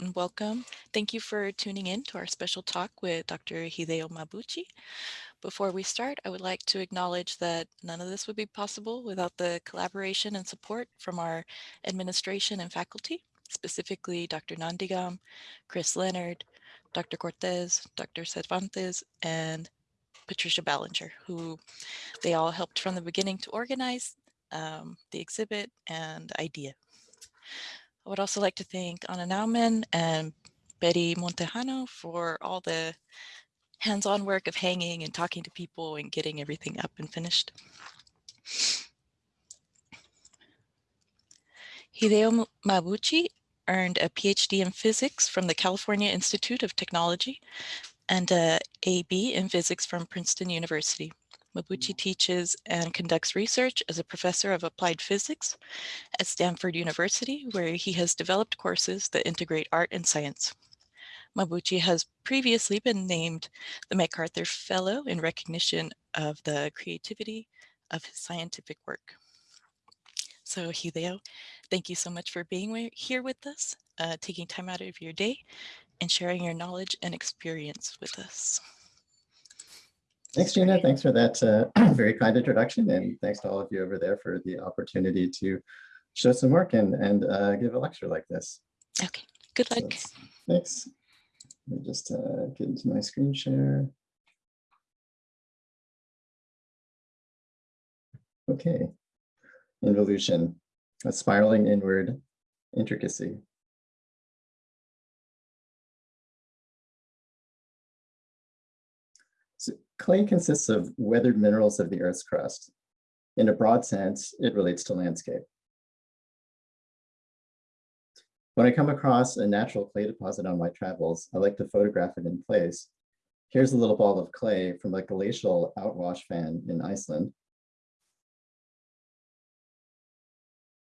and welcome. Thank you for tuning in to our special talk with Dr. Hideo Mabuchi. Before we start, I would like to acknowledge that none of this would be possible without the collaboration and support from our administration and faculty, specifically Dr. Nandigam, Chris Leonard, Dr. Cortez, Dr. Cervantes, and Patricia Ballinger, who they all helped from the beginning to organize um, the exhibit and idea. I would also like to thank Anna Nauman and Betty Montejano for all the hands-on work of hanging and talking to people and getting everything up and finished. Hideo Mabuchi earned a PhD in physics from the California Institute of Technology and a AB in physics from Princeton University. Mabuchi teaches and conducts research as a professor of applied physics at Stanford University, where he has developed courses that integrate art and science. Mabuchi has previously been named the MacArthur Fellow in recognition of the creativity of his scientific work. So Hideo, thank you so much for being here with us, uh, taking time out of your day and sharing your knowledge and experience with us. Thanks, Gina. Thanks for that uh, very kind introduction. And thanks to all of you over there for the opportunity to show some work and, and uh, give a lecture like this. Okay, good luck. So thanks. Let me just uh, get into my screen share. Okay, involution, a spiraling inward intricacy. Clay consists of weathered minerals of the Earth's crust. In a broad sense, it relates to landscape. When I come across a natural clay deposit on my travels, I like to photograph it in place. Here's a little ball of clay from a glacial outwash fan in Iceland.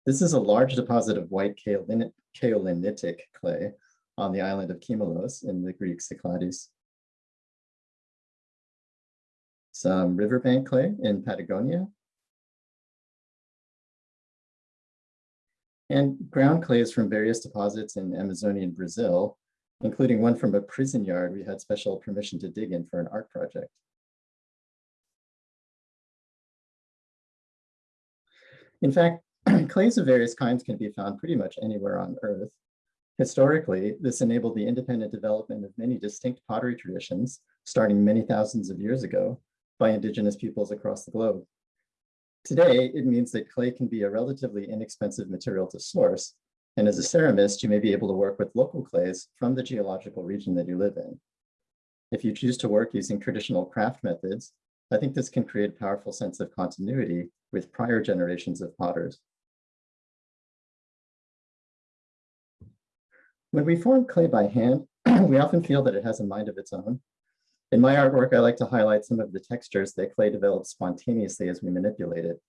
This is a large deposit of white kaolinitic clay on the island of Kimolos in the Greek Cyclades. Riverbank clay in Patagonia, and ground clays from various deposits in Amazonian Brazil, including one from a prison yard we had special permission to dig in for an art project. In fact, clays of various kinds can be found pretty much anywhere on Earth. Historically, this enabled the independent development of many distinct pottery traditions, starting many thousands of years ago, by indigenous peoples across the globe. Today, it means that clay can be a relatively inexpensive material to source, and as a ceramist, you may be able to work with local clays from the geological region that you live in. If you choose to work using traditional craft methods, I think this can create a powerful sense of continuity with prior generations of potters. When we form clay by hand, we often feel that it has a mind of its own, in my artwork, I like to highlight some of the textures that clay develops spontaneously as we manipulate it.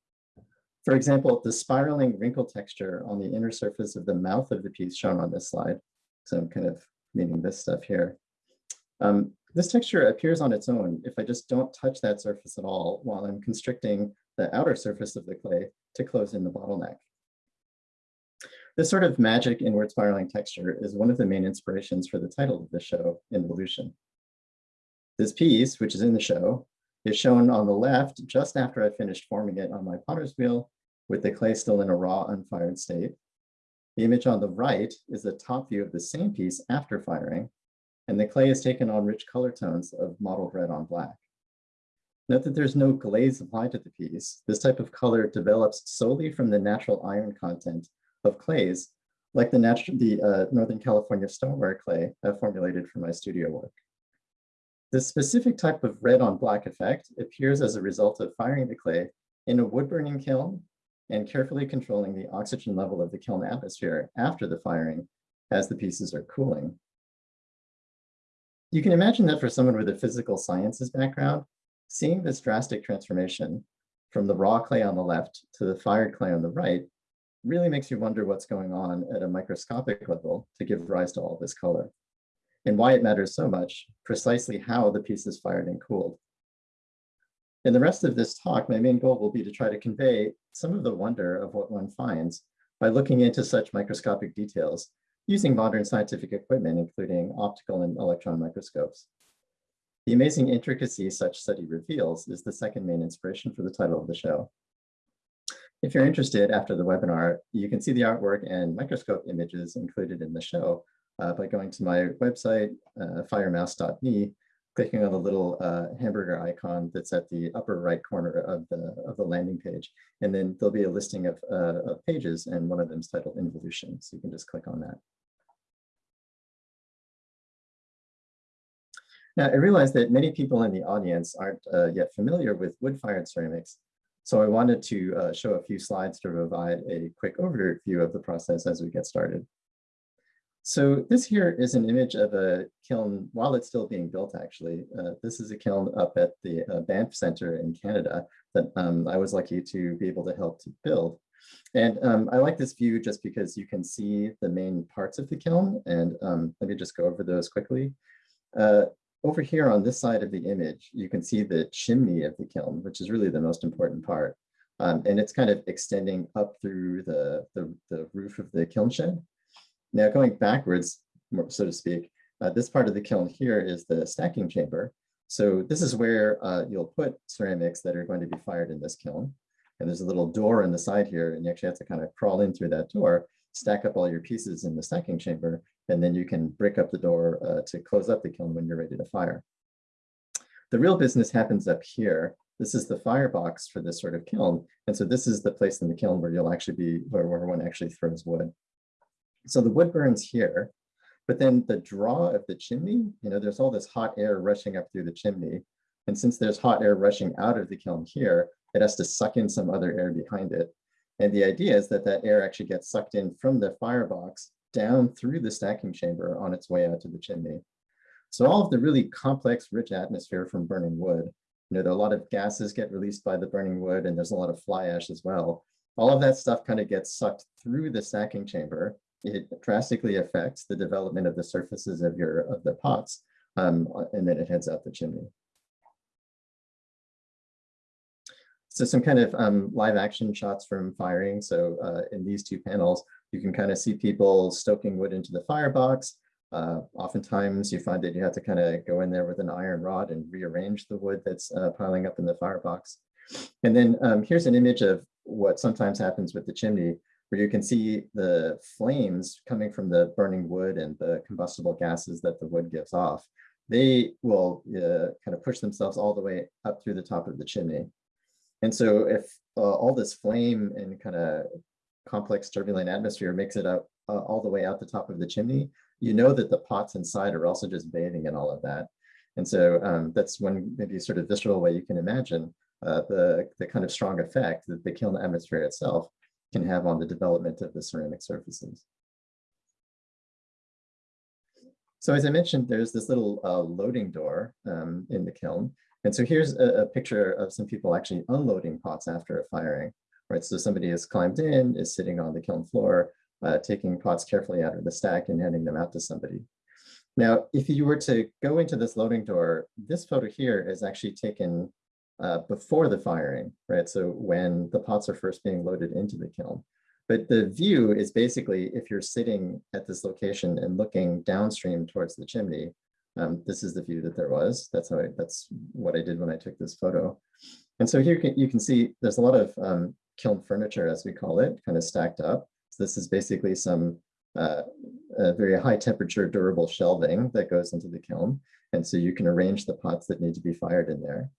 For example, the spiraling wrinkle texture on the inner surface of the mouth of the piece shown on this slide. So I'm kind of meaning this stuff here. Um, this texture appears on its own if I just don't touch that surface at all while I'm constricting the outer surface of the clay to close in the bottleneck. This sort of magic inward spiraling texture is one of the main inspirations for the title of the show, Involution. This piece, which is in the show, is shown on the left just after I finished forming it on my potter's wheel with the clay still in a raw, unfired state. The image on the right is the top view of the same piece after firing, and the clay is taken on rich color tones of mottled red on black. Note that there's no glaze applied to the piece. This type of color develops solely from the natural iron content of clays, like the, the uh, Northern California stoneware clay I formulated for my studio work. This specific type of red on black effect appears as a result of firing the clay in a wood burning kiln and carefully controlling the oxygen level of the kiln atmosphere after the firing as the pieces are cooling. You can imagine that for someone with a physical sciences background, seeing this drastic transformation from the raw clay on the left to the fired clay on the right really makes you wonder what's going on at a microscopic level to give rise to all this color and why it matters so much, precisely how the piece is fired and cooled. In the rest of this talk, my main goal will be to try to convey some of the wonder of what one finds by looking into such microscopic details using modern scientific equipment, including optical and electron microscopes. The amazing intricacy such study reveals is the second main inspiration for the title of the show. If you're interested after the webinar, you can see the artwork and microscope images included in the show uh, by going to my website, uh, firemouse.me, clicking on the little uh, hamburger icon that's at the upper right corner of the, of the landing page. And then there'll be a listing of, uh, of pages and one of them is titled Involution. So you can just click on that. Now, I realize that many people in the audience aren't uh, yet familiar with wood-fired ceramics, so I wanted to uh, show a few slides to provide a quick overview of the process as we get started. So this here is an image of a kiln while it's still being built, actually. Uh, this is a kiln up at the uh, Banff Center in Canada that um, I was lucky to be able to help to build. And um, I like this view just because you can see the main parts of the kiln. And um, let me just go over those quickly. Uh, over here on this side of the image, you can see the chimney of the kiln, which is really the most important part. Um, and it's kind of extending up through the, the, the, roof of the kiln shed. Now going backwards, so to speak, uh, this part of the kiln here is the stacking chamber. So this is where uh, you'll put ceramics that are going to be fired in this kiln. And there's a little door on the side here, and you actually have to kind of crawl in through that door, stack up all your pieces in the stacking chamber, and then you can break up the door uh, to close up the kiln when you're ready to fire. The real business happens up here. This is the firebox for this sort of kiln. And so this is the place in the kiln where you'll actually be, where, where one actually throws wood. So the wood burns here, but then the draw of the chimney, you know, there's all this hot air rushing up through the chimney. And since there's hot air rushing out of the kiln here, it has to suck in some other air behind it. And the idea is that that air actually gets sucked in from the firebox down through the stacking chamber on its way out to the chimney. So all of the really complex, rich atmosphere from burning wood, you know, a lot of gases get released by the burning wood and there's a lot of fly ash as well. All of that stuff kind of gets sucked through the stacking chamber. It drastically affects the development of the surfaces of your of the pots, um, and then it heads out the chimney. So some kind of um, live action shots from firing. So uh, in these two panels, you can kind of see people stoking wood into the firebox. Uh, oftentimes you find that you have to kind of go in there with an iron rod and rearrange the wood that's uh, piling up in the firebox. And then um, here's an image of what sometimes happens with the chimney, where you can see the flames coming from the burning wood and the combustible gases that the wood gives off. They will uh, kind of push themselves all the way up through the top of the chimney. And so if uh, all this flame and kind of complex turbulent atmosphere makes it up uh, all the way out the top of the chimney, you know that the pots inside are also just bathing in all of that. And so um, that's one maybe sort of visceral way you can imagine uh, the, the kind of strong effect that the kiln atmosphere itself can have on the development of the ceramic surfaces. So as I mentioned, there's this little uh, loading door um, in the kiln. And so here's a, a, picture of some people actually unloading pots after a firing right? So somebody has climbed in, is sitting on the kiln floor, uh, taking pots carefully out of the stack and handing them out to somebody. Now, if you were to go into this loading door, this photo here is actually taken uh, before the firing, right? So when the pots are first being loaded into the kiln. But the view is basically if you're sitting at this location and looking downstream towards the chimney, um, this is the view that there was. That's how I, that's what I did when I took this photo. And so here you can, see there's a lot of um, kiln furniture, as we call it, kind of stacked up. So this is basically some uh, very high temperature durable shelving that goes into the kiln. And so you can arrange the pots that need to be fired in there.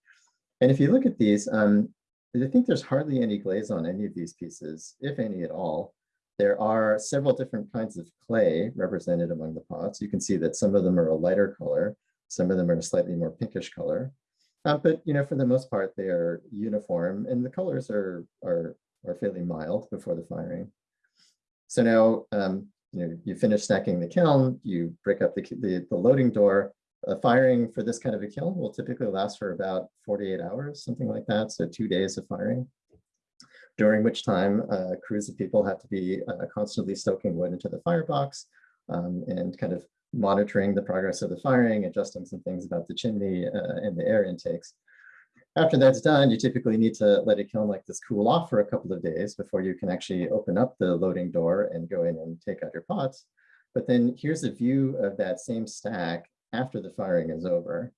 And if you look at these, um, I think there's hardly any glaze on any of these pieces, if any at all. There are several different kinds of clay represented among the pots. You can see that some of them are a lighter color, some of them are a slightly more pinkish color. Uh, but you know, for the most part, they are uniform and the colors are, are, are fairly mild before the firing. So now, um, you know, you finish stacking the kiln, you break up the, the, the loading door. Uh, firing for this kind of a kiln will typically last for about 48 hours, something like that. So two days of firing, during which time uh, crews of people have to be uh, constantly stoking wood into the firebox um, and kind of monitoring the progress of the firing, adjusting some things about the chimney uh, and the air intakes. After that's done, you typically need to let a kiln like this cool off for a couple of days before you can actually open up the loading door and go in and take out your pots. But then here's a view of that same stack after the firing is over.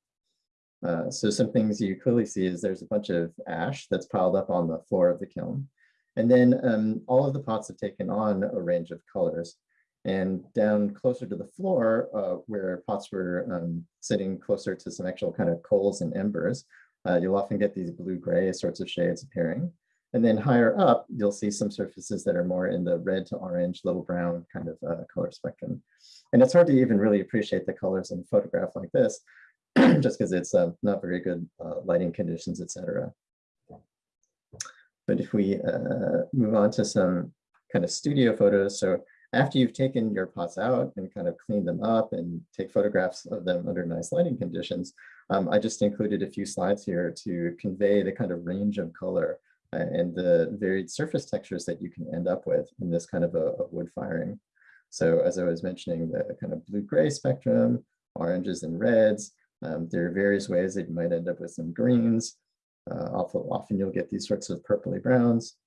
Uh, so some things you clearly see is there's a bunch of ash that's piled up on the floor of the kiln. And then um, all of the pots have taken on a range of colors. And down closer to the floor, uh, where pots were um, sitting closer to some actual kind of coals and embers, uh, you'll often get these blue-gray sorts of shades appearing. And then higher up, you'll see some surfaces that are more in the red to orange, little brown kind of uh, color spectrum. And it's hard to even really appreciate the colors in a photograph like this, just because it's uh, not very good uh, lighting conditions, etc. But if we uh, move on to some kind of studio photos, so after you've taken your pots out and kind of cleaned them up and take photographs of them under nice lighting conditions, um, I just included a few slides here to convey the kind of range of color and the varied surface textures that you can end up with in this kind of a, a wood firing. So as I was mentioning, the kind of blue-gray spectrum, oranges and reds, um, there are various ways that you might end up with some greens. Uh, often, often you'll get these sorts of purpley browns.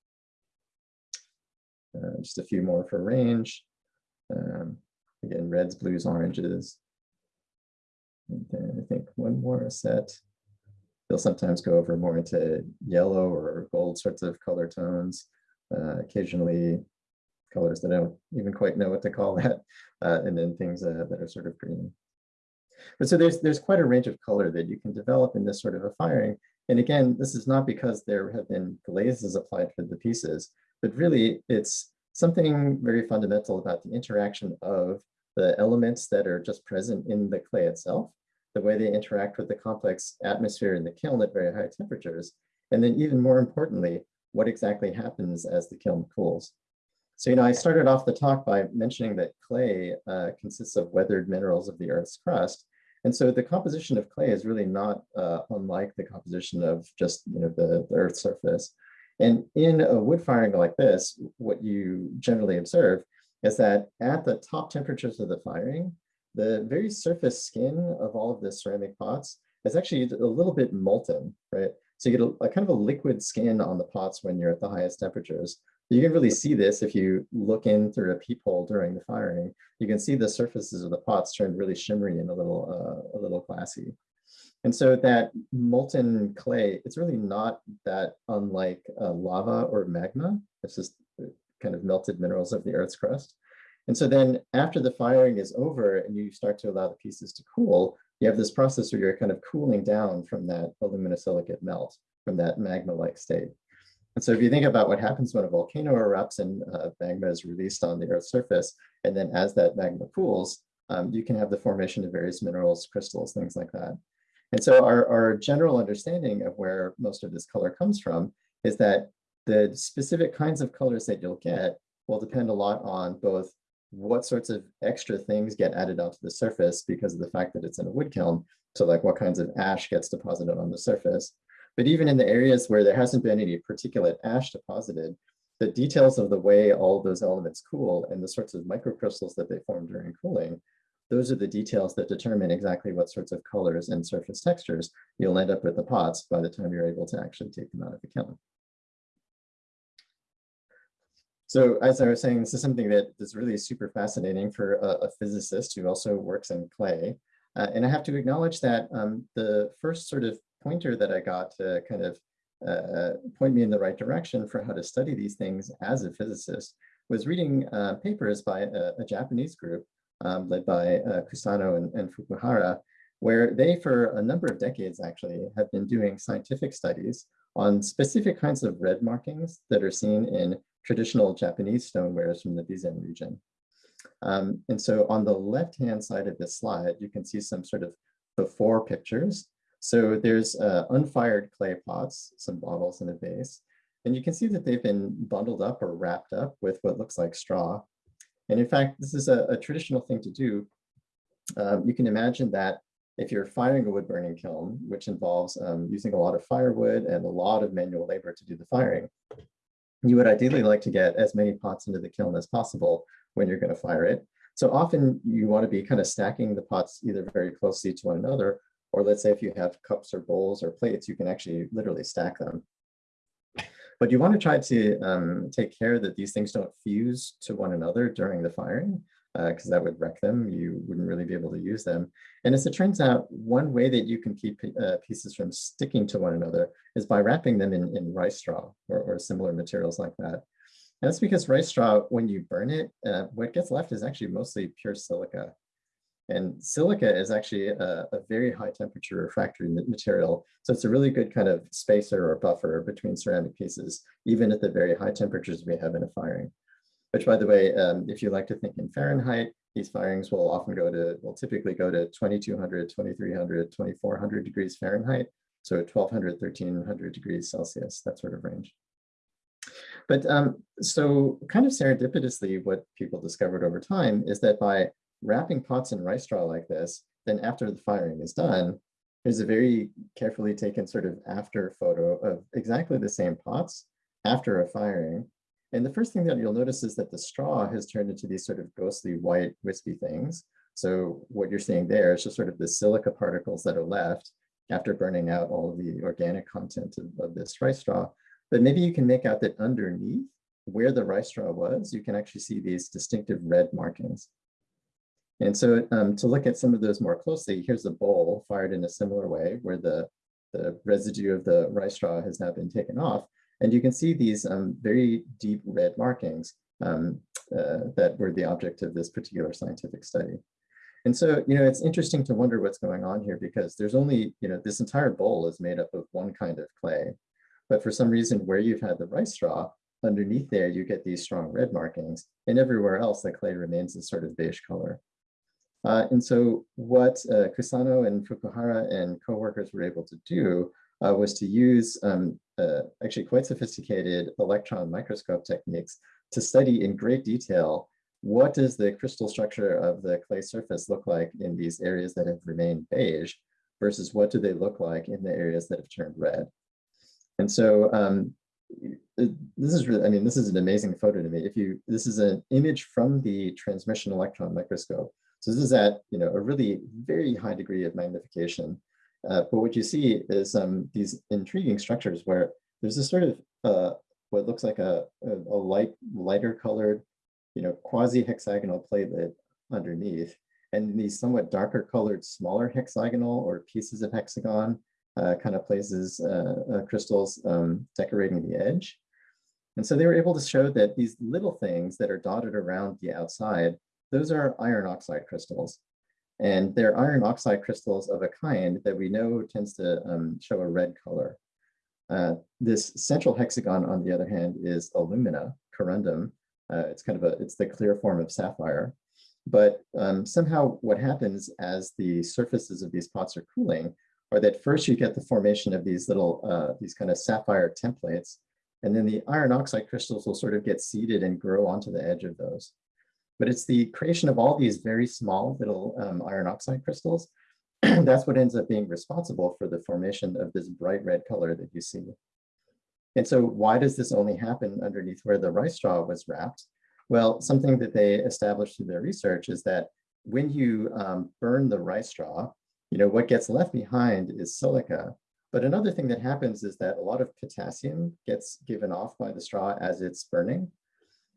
Uh, just a few more for range. Um, again, reds, blues, oranges. And then I think one more set. They'll sometimes go over more into yellow or gold sorts of color tones. Uh, occasionally colors that I don't even quite know what to call that. Uh, and then things uh, that are sort of green. But so there's, there's quite a range of color that you can develop in this sort of a firing. And again, this is not because there have been glazes applied for the pieces, but really it's something very fundamental about the interaction of the elements that are just present in the clay itself, the way they interact with the complex atmosphere in the kiln at very high temperatures, and then even more importantly, what exactly happens as the kiln cools. So, you know, I started off the talk by mentioning that clay uh, consists of weathered minerals of the Earth's crust. And so the composition of clay is really not uh, unlike the composition of just, you know, the, the Earth's surface. And in a wood firing like this, what you generally observe is that at the top temperatures of the firing, the very surface skin of all of the ceramic pots is actually a little bit molten, right? So you get a, a, kind of a liquid skin on the pots when you're at the highest temperatures. You can really see this if you look in through a peephole during the firing. You can see the surfaces of the pots turn really shimmery and a little, uh, a little glassy. And so that molten clay, it's really not that unlike uh, lava or magma. It's just uh, kind of melted minerals of the Earth's crust. And so then after the firing is over and you start to allow the pieces to cool, you have this process where you're kind of cooling down from that aluminosilicate melt, from that magma-like state. And so if you think about what happens when a volcano erupts and uh, magma is released on the Earth's surface, and then as that magma cools, um, you can have the formation of various minerals, crystals, things like that. And so our, our general understanding of where most of this color comes from is that the specific kinds of colors that you'll get will depend a lot on both what sorts of extra things get added onto the surface because of the fact that it's in a wood kiln. So like what kinds of ash gets deposited on the surface. But even in the areas where there hasn't been any particulate ash deposited, the details of the way all those elements cool and the sorts of microcrystals that they form during cooling those are the details that determine exactly what sorts of colors and surface textures you'll end up with the pots by the time you're able to actually take them out of the kiln. So as I was saying, this is something that is really super fascinating for a, a physicist who also works in clay. Uh, and I have to acknowledge that um, the first sort of pointer that I got to kind of uh, point me in the right direction for how to study these things as a physicist was reading uh, papers by a, a Japanese group um, led by uh, Kusano and, and Fukuhara, where they, for a number of decades actually, have been doing scientific studies on specific kinds of red markings that are seen in traditional Japanese stonewares from the Bizen region. Um, and so on the left-hand side of this slide, you can see some sort of before pictures. So there's uh, unfired clay pots, some bottles and a vase. And you can see that they've been bundled up or wrapped up with what looks like straw. And in fact, this is a, a traditional thing to do. Um, you can imagine that if you're firing a wood burning kiln, which involves um, using a lot of firewood and a lot of manual labor to do the firing, you would ideally like to get as many pots into the kiln as possible when you're going to fire it. So often you want to be kind of stacking the pots either very closely to one another, or let's say if you have cups or bowls or plates, you can actually literally stack them. But you want to try to um, take care that these things don't fuse to one another during the firing. Because that would wreck them. You wouldn't really be able to use them. And as it turns out, one way that you can keep uh, pieces from sticking to one another is by wrapping them in, in rice straw or, or similar materials like that. And that's because rice straw, when you burn it, uh, what gets left is actually mostly pure silica. And silica is actually a, a, very high temperature refractory material. So it's a really good kind of spacer or buffer between ceramic pieces, even at the very high temperatures we have in a firing. Which by the way, um, if you like to think in Fahrenheit, these firings will often go to, will typically go to 2200, 2300, 2400 degrees Fahrenheit. So 1200, 1300 degrees Celsius, that sort of range. But um, so kind of serendipitously, what people discovered over time is that by wrapping pots in rice straw like this, then after the firing is done, there's a very carefully taken sort of after photo of exactly the same pots after a firing. And the first thing that you'll notice is that the straw has turned into these sort of ghostly white wispy things. So what you're seeing there is just sort of the silica particles that are left after burning out all of the organic content of, of this rice straw. But maybe you can make out that underneath where the rice straw was, you can actually see these distinctive red markings. And so um, to look at some of those more closely, here's a bowl fired in a similar way where the, the residue of the rice straw has now been taken off. And you can see these um, very deep red markings um, uh, that were the object of this particular scientific study. And so, you know, it's interesting to wonder what's going on here because there's only, you know, this entire bowl is made up of one kind of clay. But for some reason, where you've had the rice straw, underneath there, you get these strong red markings. And everywhere else, the clay remains a sort of beige color. Uh, and so what uh, Kusano and Fukuhara and co-workers were able to do uh, was to use um, uh, actually quite sophisticated electron microscope techniques to study in great detail what does the crystal structure of the clay surface look like in these areas that have remained beige versus what do they look like in the areas that have turned red. And so um, this is really, I mean, this is an amazing photo to me. If you, this is an image from the transmission electron microscope. So this is at, you know, a really very high degree of magnification. Uh, but what you see is um, these intriguing structures where there's this sort of uh, what looks like a, a, a, light, lighter colored, you know, quasi-hexagonal platelet underneath, and these somewhat darker colored smaller hexagonal or pieces of hexagon uh, kind of places, uh, uh, crystals um, decorating the edge. And so they were able to show that these little things that are dotted around the outside, those are iron oxide crystals. And they're iron oxide crystals of a kind that we know tends to um, show a red color. Uh, this central hexagon, on the other hand, is alumina, corundum. Uh, it's kind of a, it's the clear form of sapphire. But um, somehow what happens as the surfaces of these pots are cooling are that first you get the formation of these little, uh, these kind of sapphire templates, and then the iron oxide crystals will sort of get seeded and grow onto the edge of those. But it's the creation of all these very small little um, iron oxide crystals that's what ends up being responsible for the formation of this bright red color that you see. And so why does this only happen underneath where the rice straw was wrapped? Well, something that they established through their research is that when you um, burn the rice straw, you know, what gets left behind is silica. But another thing that happens is that a lot of potassium gets given off by the straw as it's burning.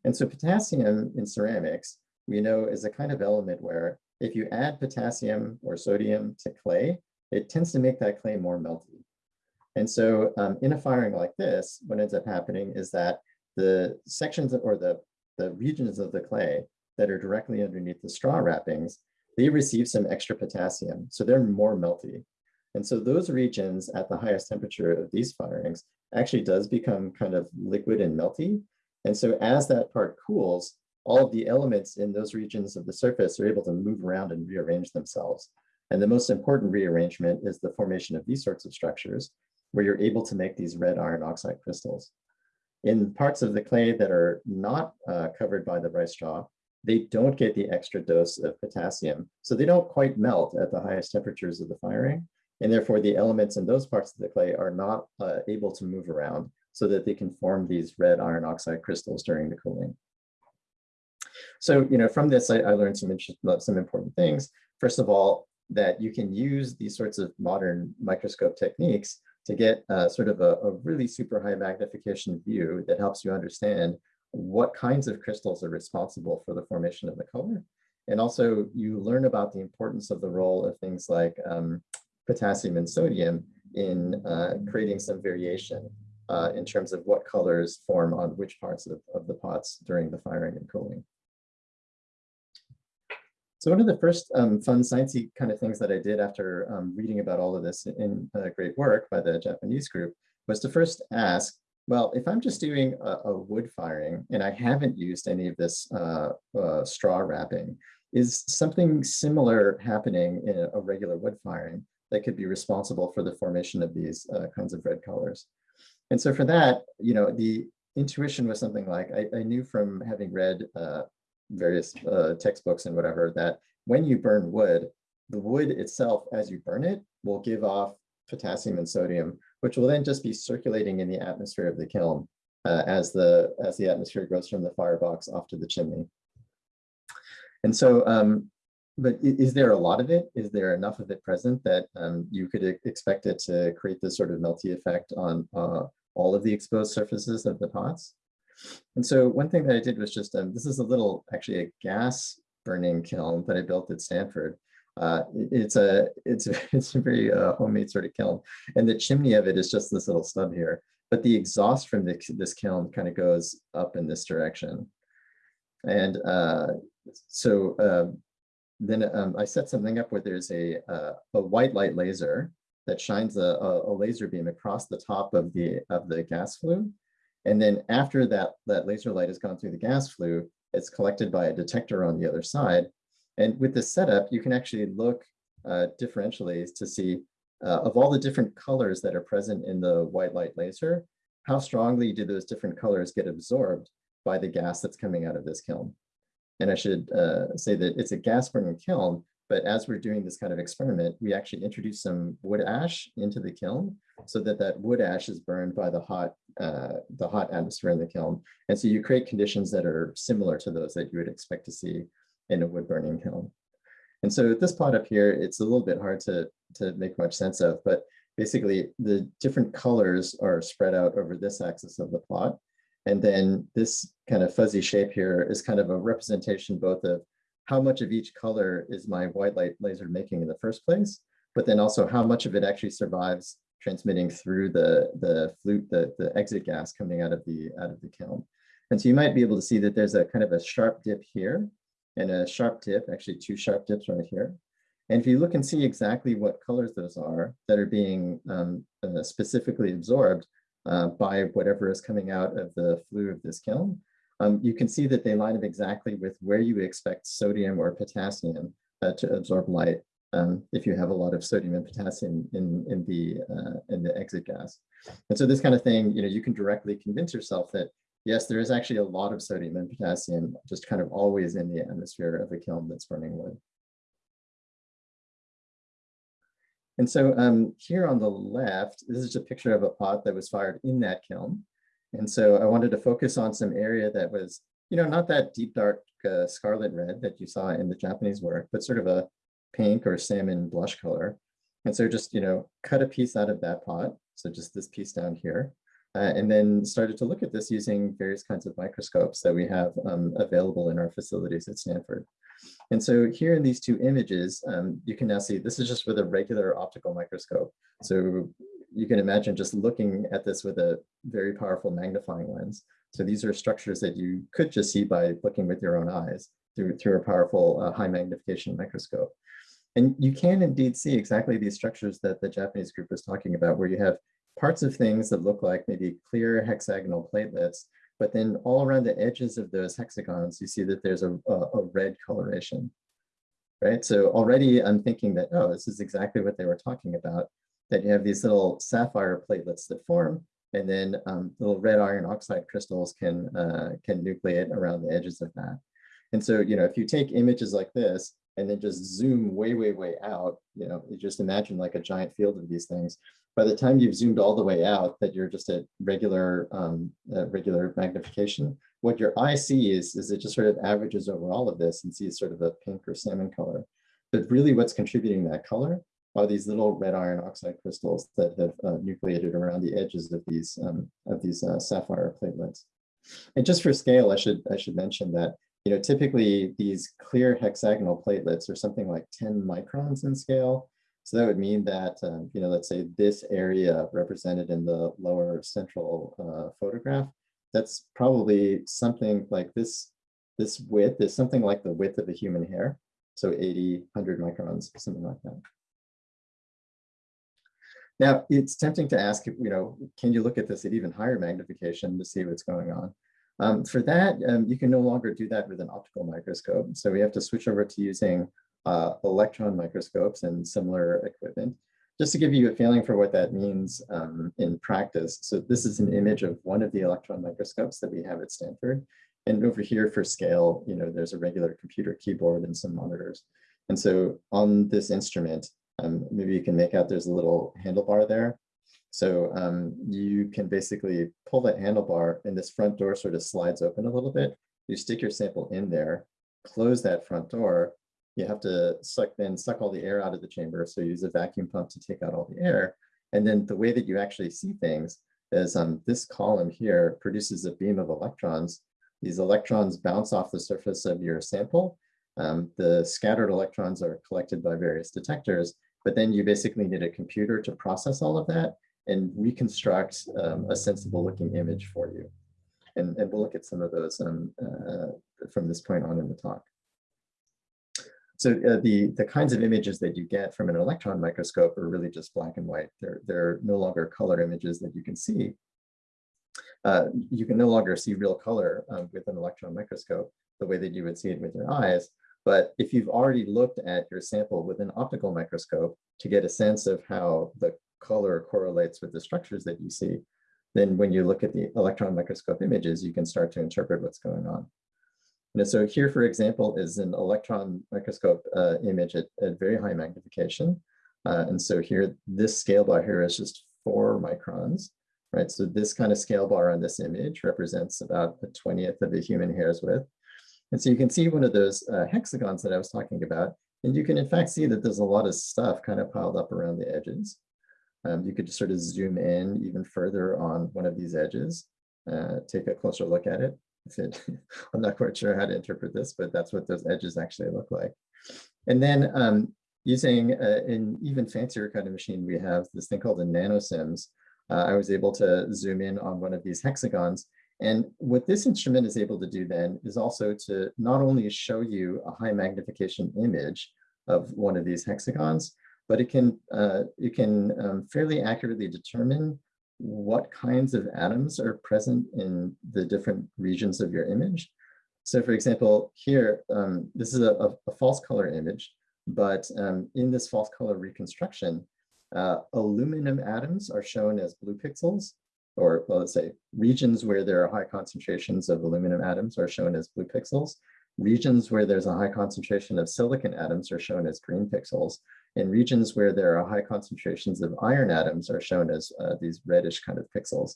And so potassium in ceramics, we know is a kind of element where if you add potassium or sodium to clay, it tends to make that clay more melty. And so um, in a firing like this, what ends up happening is that the sections or the, the regions of the clay that are directly underneath the straw wrappings they receive some extra potassium, so they're more melty. And so those regions at the highest temperature of these firings actually does become kind of liquid and melty. And so as that part cools, all of the elements in those regions of the surface are able to move around and rearrange themselves. And the most important rearrangement is the formation of these sorts of structures where you're able to make these red iron oxide crystals. In parts of the clay that are not uh, covered by the rice straw, they don't get the extra dose of potassium. So they don't quite melt at the highest temperatures of the firing. And therefore the elements in those parts of the clay are not uh, able to move around so that they can form these red iron oxide crystals during the cooling. So, you know, from this, I, I learned some, some important things. First of all, that you can use these sorts of modern microscope techniques to get uh, sort of a, a really super high magnification view that helps you understand what kinds of crystals are responsible for the formation of the color And also you learn about the importance of the role of things like um, potassium and sodium in uh, creating some variation uh, in terms of what colors form on which parts of, of the pots during the firing and cooling. So one of the first um, fun sciencey kind of things that I did after um, reading about all of this in uh, great work by the Japanese group was to first ask, well, if I'm just doing a, a wood firing and I haven't used any of this uh, uh, straw wrapping, is something similar happening in a, a, regular wood firing that could be responsible for the formation of these uh, kinds of red colors? And so for that, you know, the intuition was something like, I, I knew from having read uh, various uh, textbooks and whatever, that when you burn wood, the wood itself, as you burn it, will give off potassium and sodium, which will then just be circulating in the atmosphere of the kiln uh, as the as the atmosphere goes from the firebox off to the chimney. And so, um, but is there a lot of it? Is there enough of it present that um, you could expect it to create this sort of melty effect on uh, all of the exposed surfaces of the pots? And so one thing that I did was just, um, this is a little, actually a gas burning kiln that I built at Stanford. Uh, it's a it's a, it's a very uh, homemade sort of kiln, and the chimney of it is just this little stub here. But the exhaust from the, this kiln kind of goes up in this direction, and uh, so uh, then um, I set something up where there's a, uh, a white light laser that shines a, a, laser beam across the top of the of the gas flue. And then after that, that laser light has gone through the gas flue, it's collected by a detector on the other side. And with this setup, you can actually look uh, differentially to see uh, of all the different colors that are present in the white light laser, how strongly do those different colors get absorbed by the gas that's coming out of this kiln. And I should uh, say that it's a gas burning kiln, but as we're doing this kind of experiment, we actually introduce some wood ash into the kiln so that that wood ash is burned by the hot, uh, the hot atmosphere in the kiln. And so you create conditions that are similar to those that you would expect to see in a wood burning kiln. And so this plot up here, it's a little bit hard to, to make much sense of, but basically the different colors are spread out over this axis of the plot. And then this kind of fuzzy shape here is kind of a representation both of how much of each color is my white light laser making in the first place, but then also how much of it actually survives transmitting through the, the flute, the, the exit gas coming out of the out of the kiln. And so you might be able to see that there's a kind of a sharp dip here and a sharp dip, actually two sharp dips right here. And if you look and see exactly what colors those are that are being um, uh, specifically absorbed uh, by whatever is coming out of the flue of this kiln, um, you can see that they line up exactly with where you expect sodium or potassium uh, to absorb light um, if you have a lot of sodium and potassium in, in, the, uh, in the exit gas. And so this kind of thing, you know, you can directly convince yourself that yes, there is actually a lot of sodium and potassium just kind of always in the atmosphere of a kiln that's burning wood. And so um, here on the left, this is a picture of a pot that was fired in that kiln. And so I wanted to focus on some area that was, you know, not that deep dark uh, scarlet red that you saw in the Japanese work, but sort of a pink or salmon blush color. And so just, you know, cut a piece out of that pot. So just this piece down here. Uh, and then started to look at this using various kinds of microscopes that we have um, available in our facilities at Stanford. And so here in these two images, um, you can now see this is just with a regular optical microscope. So you can imagine just looking at this with a very powerful magnifying lens. So these are structures that you could just see by looking with your own eyes through, through a powerful uh, high magnification microscope. And you can indeed see exactly these structures that the Japanese group was talking about, where you have parts of things that look like maybe clear hexagonal platelets, but then all around the edges of those hexagons, you see that there's a, a, a red coloration, right? So already I'm thinking that, oh, this is exactly what they were talking about that you have these little sapphire platelets that form, and then um, little red iron oxide crystals can, uh, can nucleate around the edges of that. And so, you know, if you take images like this and then just zoom way, way, way out, you know, you just imagine like a giant field of these things. By the time you've zoomed all the way out, that you're just at regular, um, uh, regular magnification, what your eye sees is it just sort of averages over all of this and sees sort of a pink or salmon color. But really what's contributing that color are these little red iron oxide crystals that have uh, nucleated around the edges of these um, of these uh, sapphire platelets. And just for scale, I should I should mention that you know, typically these clear hexagonal platelets are something like 10 microns in scale. So that would mean that, um, you know, let's say this area represented in the lower central uh, photograph, that's probably something like this, this width is something like the width of a human hair. So 80, 100 microns, something like that. Now, it's tempting to ask, you know, can you look at this at even higher magnification to see what's going on? Um, for that, um, you can no longer do that with an optical microscope. So we have to switch over to using uh, electron microscopes and similar equipment. Just to give you a feeling for what that means um, in practice. So this is an image of one of the electron microscopes that we have at Stanford. And over here for scale, you know, there's a regular computer keyboard and some monitors. And so on this instrument, um, maybe you can make out there's a little handlebar there. So um, you can basically pull that handlebar and this front door sort of slides open a little bit. You stick your sample in there, close that front door. You have to suck then suck all the air out of the chamber. So use a vacuum pump to take out all the air. And then the way that you actually see things is um, this column here produces a beam of electrons. These electrons bounce off the surface of your sample. Um, the scattered electrons are collected by various detectors, but then you basically need a computer to process all of that and reconstruct um, a sensible looking image for you. And, and we'll look at some of those um, uh, from this point on in the talk. So uh, the, the kinds of images that you get from an electron microscope are really just black and white. They're, they're no longer color images that you can see. Uh, you can no longer see real color um, with an electron microscope the way that you would see it with your eyes. But if you've already looked at your sample with an optical microscope to get a sense of how the color correlates with the structures that you see, then when you look at the electron microscope images, you can start to interpret what's going on. Know, so here, for example, is an electron microscope uh, image at, at, very high magnification. Uh, and so here, this scale bar here is just four microns, right? So this kind of scale bar on this image represents about a 20th of a human hair's width. And so you can see one of those uh, hexagons that I was talking about, and you can in fact see that there's a lot of stuff kind of piled up around the edges. Um, you could just sort of zoom in even further on one of these edges, uh, take a closer look at it. I'm not quite sure how to interpret this, but that's what those edges actually look like. And then um, using uh, an even fancier kind of machine, we have this thing called a NanoSIMS. Uh, I was able to zoom in on one of these hexagons. And what this instrument is able to do then is also to not only show you a high magnification image of one of these hexagons, but it can, uh, it can um, fairly accurately determine what kinds of atoms are present in the different regions of your image. So for example, here, um, this is a, a, false color image, but um, in this false color reconstruction, uh, aluminum atoms are shown as blue pixels, or well, let's say regions where there are high concentrations of aluminum atoms are shown as blue pixels. Regions where there's a high concentration of silicon atoms are shown as green pixels. And regions where there are high concentrations of iron atoms are shown as uh, these reddish kind of pixels.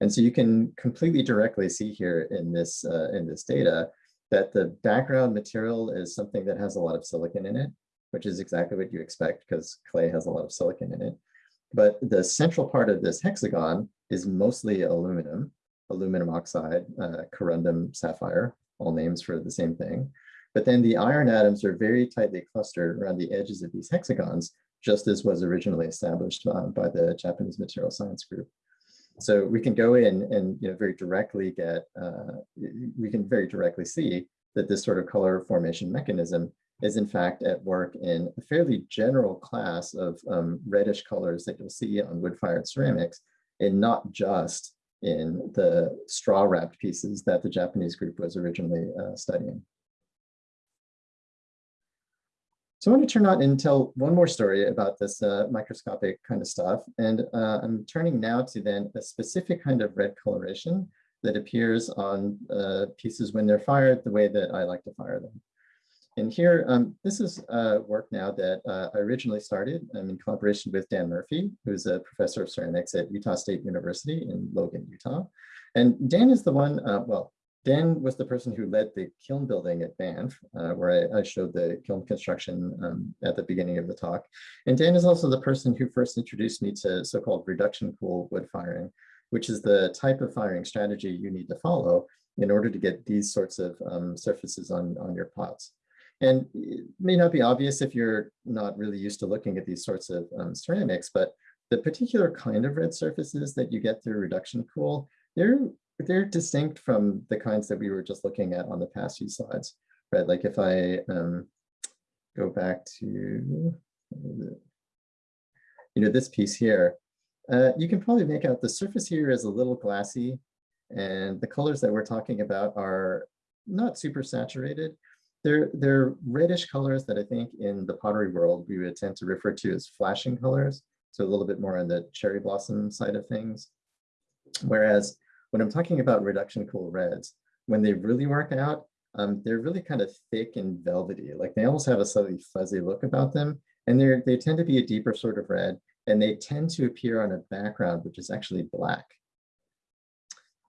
And so you can completely directly see here in this, uh, in this data that the background material is something that has a lot of silicon in it, which is exactly what you expect because clay has a lot of silicon in it. But the central part of this hexagon is mostly aluminum, aluminum oxide, uh, corundum sapphire, all names for the same thing. But then the iron atoms are very tightly clustered around the edges of these hexagons, just as was originally established uh, by the Japanese material science group. So we can go in and you know, very directly get, uh, we can very directly see that this sort of color formation mechanism is in fact at work in a fairly general class of um, reddish colors that you'll see on wood-fired ceramics, and not just in the straw wrapped pieces that the Japanese group was originally uh, studying. So I want to turn on and tell one more story about this uh, microscopic kind of stuff. And uh, I'm turning now to then a specific kind of red coloration that appears on uh, pieces when they're fired the way that I like to fire them. And here, um, this is uh, work now that uh, I originally started um, in collaboration with Dan Murphy, who's a professor of ceramics at Utah State University in Logan, Utah. And Dan is the one, uh, well, Dan was the person who led the kiln building at Banff, uh, where I, I, showed the kiln construction um, at the beginning of the talk. And Dan is also the person who first introduced me to so-called reduction cool wood firing, which is the type of firing strategy you need to follow in order to get these sorts of um, surfaces on, on your pots. And it may not be obvious if you're not really used to looking at these sorts of um, ceramics, but the particular kind of red surfaces that you get through reduction cool, they're, they're distinct from the kinds that we were just looking at on the past few slides, right? Like if I um, go back to, you know, this piece here, uh, you can probably make out the surface here is a little glassy and the colors that we're talking about are not super saturated. They're, they're reddish colors that I think in the pottery world, we would tend to refer to as flashing colors. So a little bit more on the cherry blossom side of things. Whereas when I'm talking about reduction cool reds, when they really work out, um, they're really kind of thick and velvety. Like they almost have a slightly fuzzy look about them. And they're, they tend to be a deeper sort of red. And they tend to appear on a background, which is actually black.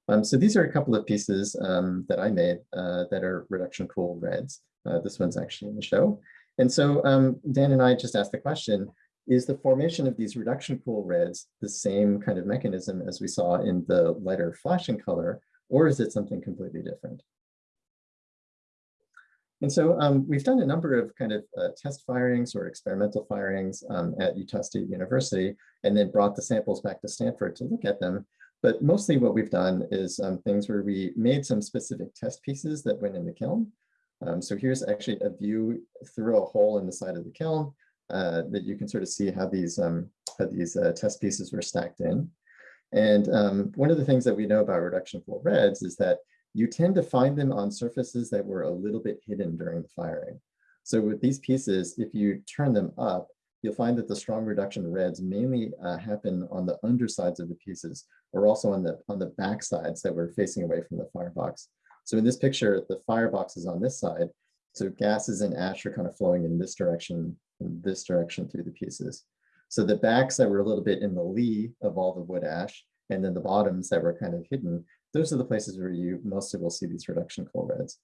Um, so these are a couple of pieces um, that I made uh, that are reduction cool reds. Uh, this one's actually in the show. And so um, Dan and I just asked the question, is the formation of these reduction cool reds the same kind of mechanism as we saw in the lighter flashing color, or is it something completely different? And so um, we've done a number of kind of uh, test firings or experimental firings um, at Utah State University, and then brought the samples back to Stanford to look at them. But mostly what we've done is um, things where we made some specific test pieces that went in the kiln. Um, so here's actually a view through a hole in the side of the kiln uh, that you can sort of see how these, um, how these uh, test pieces were stacked in. And um, one of the things that we know about reduction cool reds is that you tend to find them on surfaces that were a little bit hidden during the firing. So with these pieces, if you turn them up, you'll find that the strong reduction reds mainly uh, happen on the undersides of the pieces or also on the on the back sides that were facing away from the firebox. So in this picture, the firebox is on this side. So gases and ash are kind of flowing in this direction, in this direction through the pieces. So the backs that were a little bit in the lee of all the wood ash, and then the bottoms that were kind of hidden, those are the places where you mostly will see these reduction cool reds.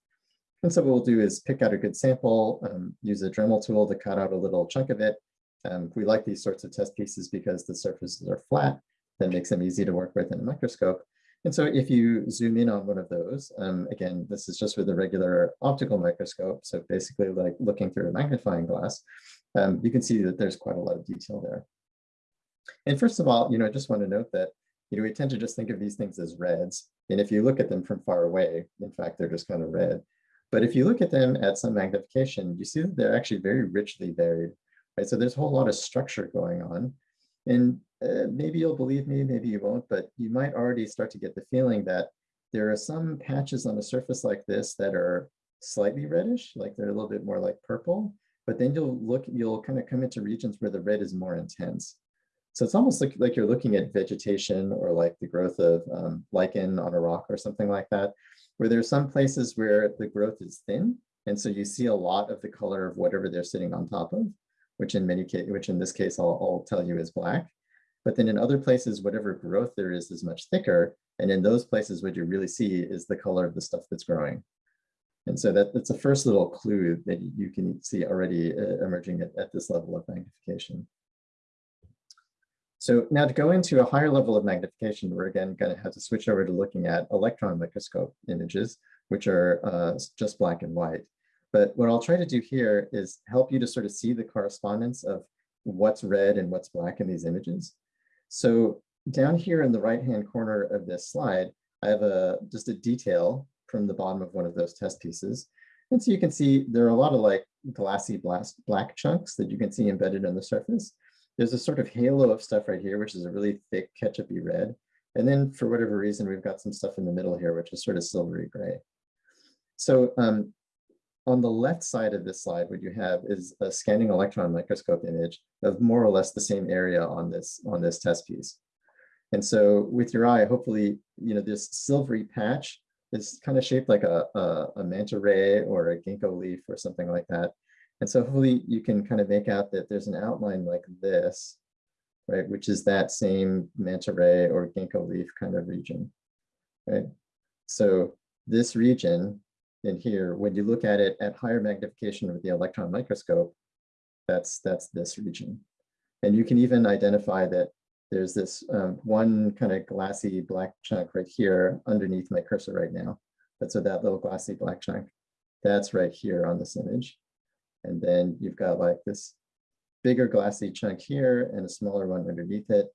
And so what we'll do is pick out a good sample, um, use a Dremel tool to cut out a little chunk of it, um, we like these sorts of test pieces because the surfaces are flat. That makes them easy to work with in a microscope. And so if you zoom in on one of those, um, again, this is just with a regular optical microscope. So basically like looking through a magnifying glass, um, you can see that there's quite a lot of detail there. And first of all, you know, I just want to note that, you know, we tend to just think of these things as reds. And if you look at them from far away, in fact, they're just kind of red. But if you look at them at some magnification, you see that they're actually very richly varied right? So there's a whole lot of structure going on. And uh, maybe you'll believe me, maybe you won't, but you might already start to get the feeling that there are some patches on a surface like this that are slightly reddish, like they're a little bit more like purple, but then you'll look, you'll kind of come into regions where the red is more intense. So it's almost like, like you're looking at vegetation or like the growth of um, lichen on a rock or something like that, where there's some places where the growth is thin. And so you see a lot of the color of whatever they're sitting on top of which in many case, which in this case, I'll, I'll tell you is black. But then in other places, whatever growth there is is much thicker. And in those places, what you really see is the color of the stuff that's growing. And so that, that's the first little clue that you can see already uh, emerging at, at this level of magnification. So now to go into a higher level of magnification, we're again going to have to switch over to looking at electron microscope images, which are uh, just black and white. But what I'll try to do here is help you to sort of see the correspondence of what's red and what's black in these images. So down here in the right-hand corner of this slide, I have a just a detail from the bottom of one of those test pieces. And so you can see there are a lot of like glassy black chunks that you can see embedded on the surface. There's a sort of halo of stuff right here, which is a really thick ketchupy red. And then for whatever reason, we've got some stuff in the middle here, which is sort of silvery gray. So um, on the left side of this slide, what you have is a scanning electron microscope image of more or less the same area on this, on this test piece. And so with your eye, hopefully, you know, this silvery patch is kind of shaped like a, a, a manta ray or a ginkgo leaf or something like that. And so hopefully you can kind of make out that there's an outline like this, right, which is that same manta ray or ginkgo leaf kind of region, right? So this region in here, when you look at it at higher magnification with the electron microscope, that's, that's this region. And you can even identify that there's this um, one kind of glassy black chunk right here underneath my cursor right now. That's so that little glassy black chunk, that's right here on this image. And then you've got like this bigger glassy chunk here and a smaller one underneath it.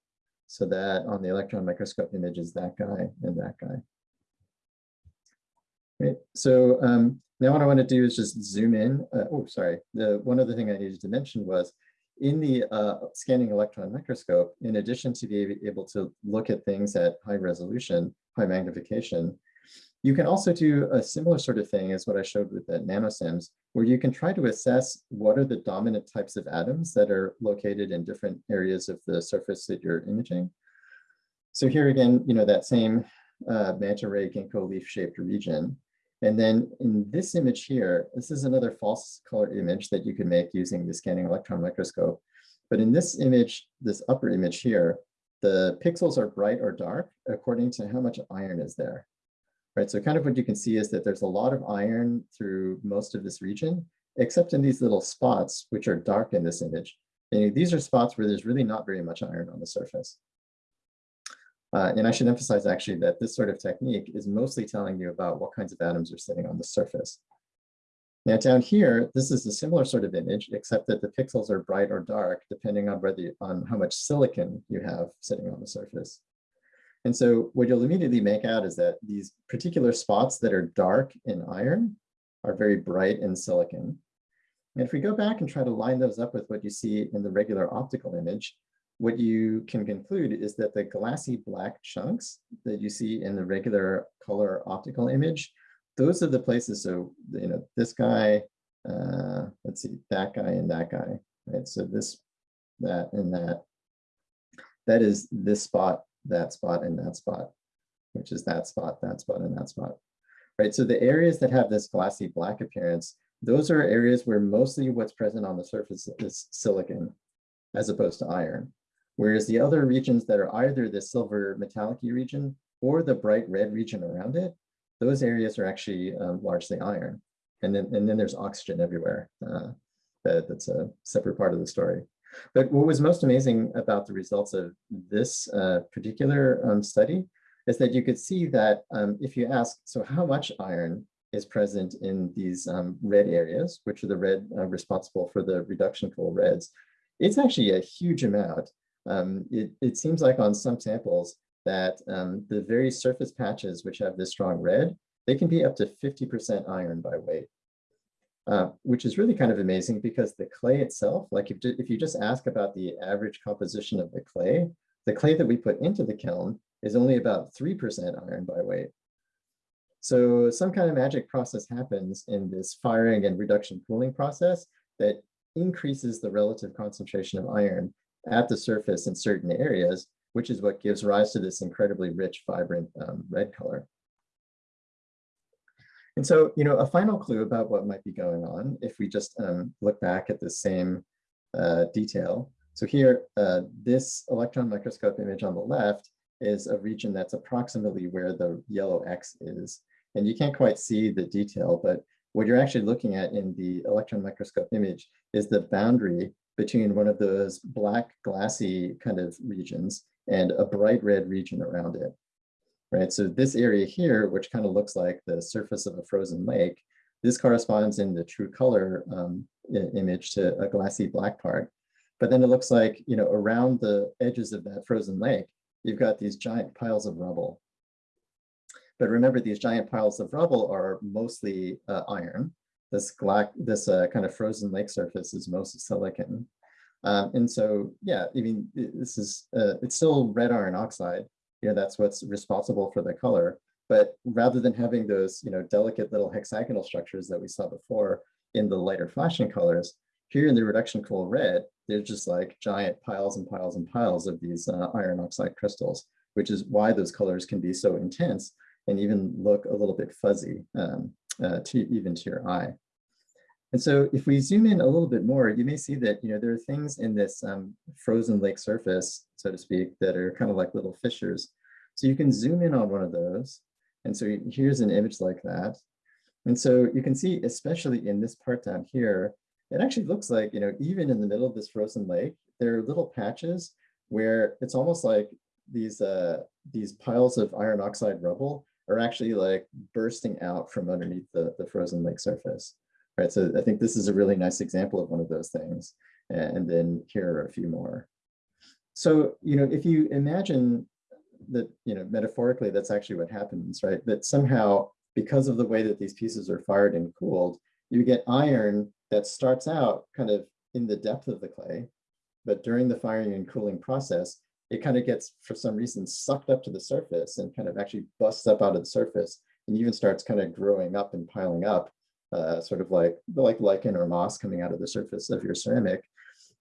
So that on the electron microscope image is that guy and that guy. Right, so um, now what I want to do is just zoom in. Uh, oh, sorry. The one other thing I needed to mention was in the uh, scanning electron microscope, in addition to be able to look at things at high resolution, high magnification, you can also do a similar sort of thing as what I showed with the NanoSIMS, where you can try to assess what are the dominant types of atoms that are located in different areas of the surface that you're imaging. So here again, you know, that same uh, manta ray ginkgo leaf shaped region. And then in this image here, this is another false color image that you can make using the scanning electron microscope. But in this image, this upper image here, the pixels are bright or dark according to how much iron is there right? So kind of what you can see is that there's a lot of iron through most of this region, except in these little spots, which are dark in this image. And these are spots where there's really not very much iron on the surface. Uh, and I should emphasize actually that this sort of technique is mostly telling you about what kinds of atoms are sitting on the surface. Now down here, this is a similar sort of image, except that the pixels are bright or dark, depending on whether on how much silicon you have sitting on the surface. And so what you'll immediately make out is that these particular spots that are dark in iron are very bright in silicon. And if we go back and try to line those up with what you see in the regular optical image, what you can conclude is that the glassy black chunks that you see in the regular color optical image, those are the places. So, you know, this guy, uh, let's see, that guy and that guy, right? So this, that, and that, that is this spot that spot and that spot, which is that spot, that spot, and that spot. Right, so the areas that have this glassy black appearance, those are areas where mostly what's present on the surface is silicon as opposed to iron. Whereas the other regions that are either the silver metallic region or the bright red region around it, those areas are actually um, largely iron. And then, and then there's oxygen everywhere. Uh, that, that's a separate part of the story. But what was most amazing about the results of this uh, particular um, study is that you could see that um, if you ask, so how much iron is present in these um, red areas, which are the red uh, responsible for the reduction cool reds, it's actually a huge amount. Um, it, it, seems like on some samples that um, the very surface patches which have this strong red, they can be up to 50% iron by weight. Uh, which is really kind of amazing because the clay itself, like if, if you just ask about the average composition of the clay, the clay that we put into the kiln is only about 3% iron by weight. So some kind of magic process happens in this firing and reduction cooling process that increases the relative concentration of iron at the surface in certain areas, which is what gives rise to this incredibly rich, vibrant um, red color. And so, you know, a final clue about what might be going on if we just um, look back at the same uh, detail. So here, uh, this electron microscope image on the left is a region that's approximately where the yellow X is. And you can't quite see the detail, but what you're actually looking at in the electron microscope image is the boundary between one of those black glassy kind of regions and a bright red region around it right? So this area here, which kind of looks like the surface of a frozen lake, this corresponds in the true color um, image to a glassy black part. But then it looks like, you know, around the edges of that frozen lake, you've got these giant piles of rubble. But remember, these giant piles of rubble are mostly uh, iron. This, black, this uh, kind of frozen lake surface is mostly silicon. Um, and so, yeah, I mean, this is, uh, it's still red iron oxide, you know, that's what's responsible for the color. But rather than having those, you know, delicate little hexagonal structures that we saw before in the lighter flashing colors, here in the reduction cool red, they're just like giant piles and piles and piles of these uh, iron oxide crystals, which is why those colors can be so intense and even look a little bit fuzzy um, uh, to even to your eye. And so if we zoom in a little bit more, you may see that, you know, there are things in this um, frozen lake surface, so to speak, that are kind of like little fissures. So you can zoom in on one of those. And so here's an image like that. And so you can see, especially in this part down here, it actually looks like, you know, even in the middle of this frozen lake, there are little patches where it's almost like these, uh, these piles of iron oxide rubble are actually like bursting out from underneath the, the frozen lake surface. Right, so I think this is a really nice example of one of those things. And then here are a few more. So, you know, if you imagine that, you know, metaphorically, that's actually what happens, right? That somehow, because of the way that these pieces are fired and cooled, you get iron that starts out kind of in the depth of the clay, but during the firing and cooling process, it kind of gets, for some reason, sucked up to the surface and kind of actually busts up out of the surface and even starts kind of growing up and piling up uh, sort of like like lichen or moss coming out of the surface of your ceramic,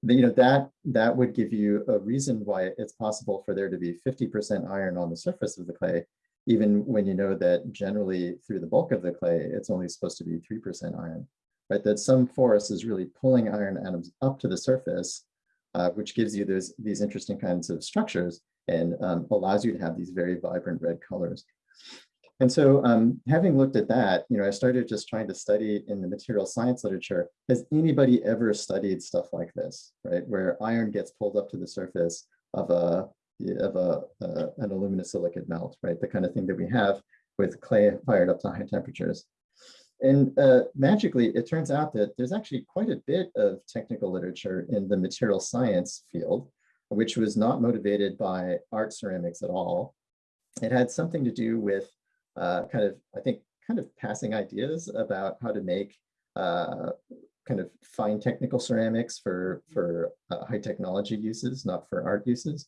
then, you know that that would give you a reason why it's possible for there to be 50% iron on the surface of the clay, even when you know that generally through the bulk of the clay, it's only supposed to be 3% iron, right? That some force is really pulling iron atoms up to the surface, uh, which gives you those these interesting kinds of structures and um, allows you to have these very vibrant red colors. And so um, having looked at that, you know, I started just trying to study in the material science literature, has anybody ever studied stuff like this, right? Where iron gets pulled up to the surface of a of a uh, an aluminosilicate melt, right? The kind of thing that we have with clay fired up to high temperatures. And uh, magically, it turns out that there's actually quite a bit of technical literature in the material science field, which was not motivated by art ceramics at all. It had something to do with uh, kind of, I think, kind of passing ideas about how to make uh, kind of fine technical ceramics for, for uh, high technology uses, not for art uses.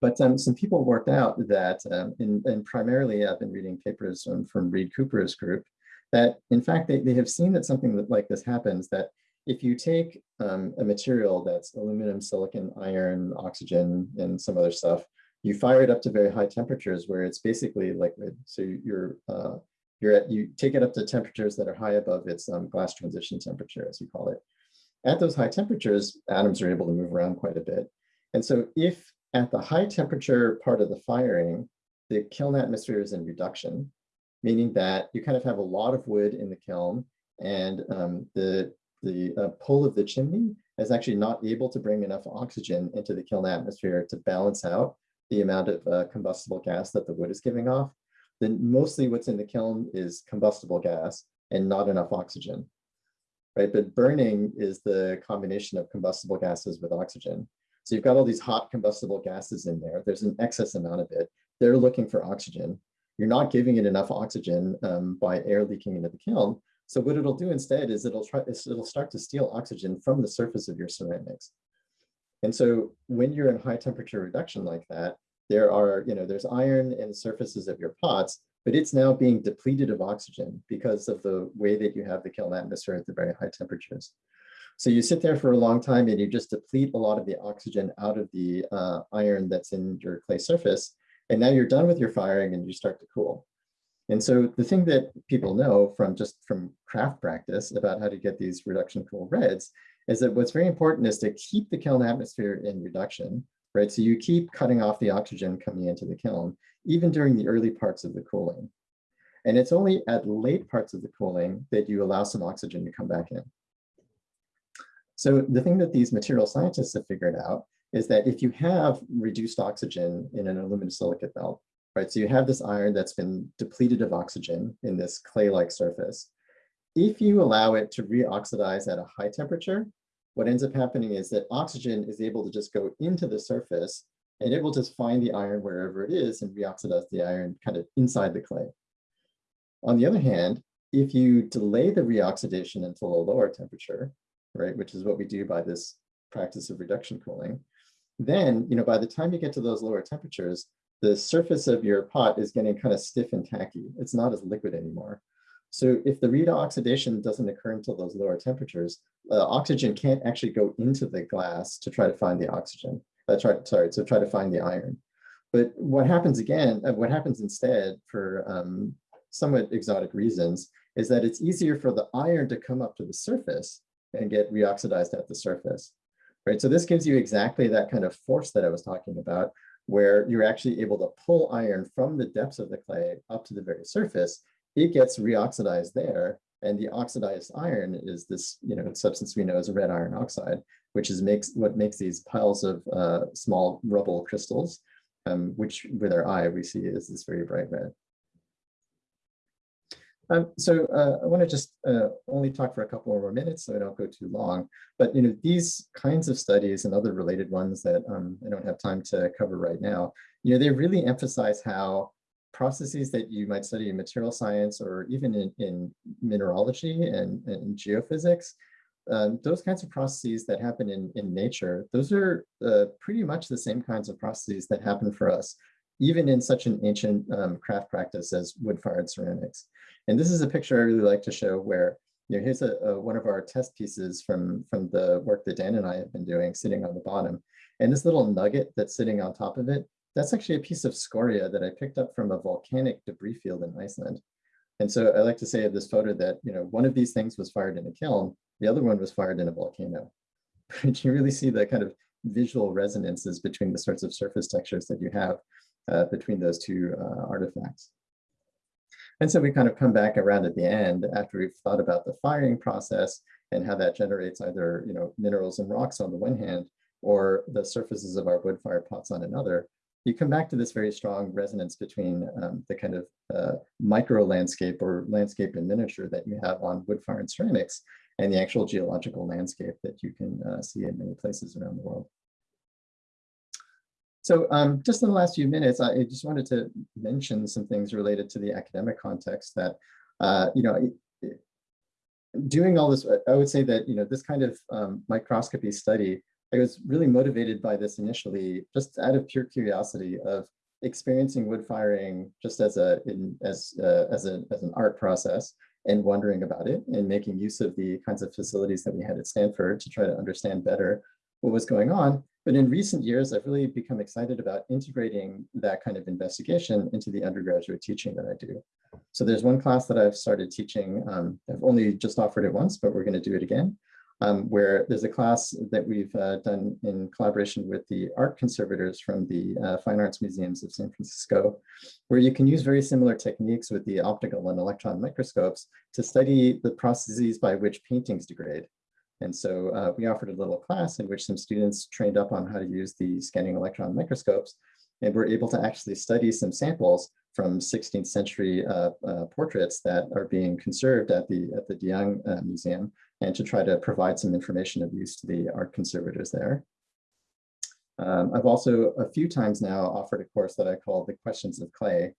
But um, some people worked out that, um, in, and primarily I've been reading papers um, from Reid Cooper's group, that in fact, they, they have seen that something that, like this happens, that if you take um, a material that's aluminum, silicon, iron, oxygen, and some other stuff, you fire it up to very high temperatures where it's basically liquid. So you're uh, you're at you take it up to temperatures that are high above its um, glass transition temperature, as you call it. At those high temperatures, atoms are able to move around quite a bit. And so if at the high temperature part of the firing, the kiln atmosphere is in reduction, meaning that you kind of have a lot of wood in the kiln and um, the, the uh, pull of the chimney is actually not able to bring enough oxygen into the kiln atmosphere to balance out the amount of uh, combustible gas that the wood is giving off, then mostly what's in the kiln is combustible gas and not enough oxygen, right? But burning is the combination of combustible gases with oxygen. So you've got all these hot combustible gases in there. There's an excess amount of it. They're looking for oxygen. You're not giving it enough oxygen um, by air leaking into the kiln. So what it'll do instead is it'll try, it'll start to steal oxygen from the surface of your ceramics. And so when you're in high temperature reduction like that, there are, you know, there's iron in the surfaces of your pots, but it's now being depleted of oxygen because of the way that you have the kiln atmosphere at the very high temperatures. So you sit there for a long time and you just deplete a lot of the oxygen out of the uh, iron that's in your clay surface. And now you're done with your firing and you start to cool. And so the thing that people know from just from craft practice about how to get these reduction cool reds is that what's very important is to keep the kiln atmosphere in reduction, right? So you keep cutting off the oxygen coming into the kiln, even during the early parts of the cooling. And it's only at late parts of the cooling that you allow some oxygen to come back in. So the thing that these material scientists have figured out is that if you have reduced oxygen in an aluminosilicate melt, right? So you have this iron that's been depleted of oxygen in this clay-like surface. If you allow it to reoxidize at a high temperature, what ends up happening is that oxygen is able to just go into the surface and it will just find the iron wherever it is and reoxidize the iron kind of inside the clay. On the other hand, if you delay the reoxidation until a lower temperature, right, which is what we do by this practice of reduction cooling, then, you know, by the time you get to those lower temperatures, the surface of your pot is getting kind of stiff and tacky. It's not as liquid anymore. So if the reoxidation doesn't occur until those lower temperatures, uh, oxygen can't actually go into the glass to try to find the oxygen. Uh, try, sorry, to try to find the iron. But what happens again, uh, what happens instead for um, somewhat exotic reasons is that it's easier for the iron to come up to the surface and get reoxidized at the surface, right? So this gives you exactly that kind of force that I was talking about, where you're actually able to pull iron from the depths of the clay up to the very surface it gets reoxidized there. And the oxidized iron is this, you know, substance we know as red iron oxide, which is makes what makes these piles of uh, small rubble crystals, um, which with our eye we see is this very bright red. Um, so uh, I want to just uh, only talk for a couple more minutes so I don't go too long. But you know, these kinds of studies and other related ones that um, I don't have time to cover right now, you know, they really emphasize how processes that you might study in material science or even in, in mineralogy and, and geophysics, um, those kinds of processes that happen in, in nature, those are uh, pretty much the same kinds of processes that happen for us, even in such an ancient um, craft practice as wood-fired ceramics. And this is a picture I really like to show where, you know, here's a, a, one of our test pieces from, from the work that Dan and I have been doing sitting on the bottom. And this little nugget that's sitting on top of it, that's actually a piece of scoria that I picked up from a volcanic debris field in Iceland. And so I like to say of this photo that, you know, one of these things was fired in a kiln, the other one was fired in a volcano. But you really see the kind of visual resonances between the sorts of surface textures that you have uh, between those two uh, artifacts. And so we kind of come back around at the end after we've thought about the firing process and how that generates either you know minerals and rocks on the one hand or the surfaces of our wood fire pots on another you come back to this very strong resonance between um, the kind of uh, micro landscape or landscape in miniature that you have on wood fired ceramics and the actual geological landscape that you can uh, see in many places around the world. So um, just in the last few minutes, I just wanted to mention some things related to the academic context that, uh, you know, doing all this, I would say that, you know, this kind of um, microscopy study, I was really motivated by this initially, just out of pure curiosity of experiencing wood firing just as a in, as uh, as a as an art process and wondering about it and making use of the kinds of facilities that we had at Stanford to try to understand better what was going on. But in recent years, I've really become excited about integrating that kind of investigation into the undergraduate teaching that I do. So there's one class that I've started teaching. Um, I've only just offered it once, but we're going to do it again, um, where there's a class that we've uh, done in collaboration with the art conservators from the uh, Fine Arts Museums of San Francisco, where you can use very similar techniques with the optical and electron microscopes to study the processes by which paintings degrade. And so uh, we offered a little class in which some students trained up on how to use the scanning electron microscopes and were able to actually study some samples from 16th century uh, uh, portraits that are being conserved at the at the De Young uh, Museum and to try to provide some information of use to the art conservators there. Um, I've also a few times now offered a course that I call the questions of clay,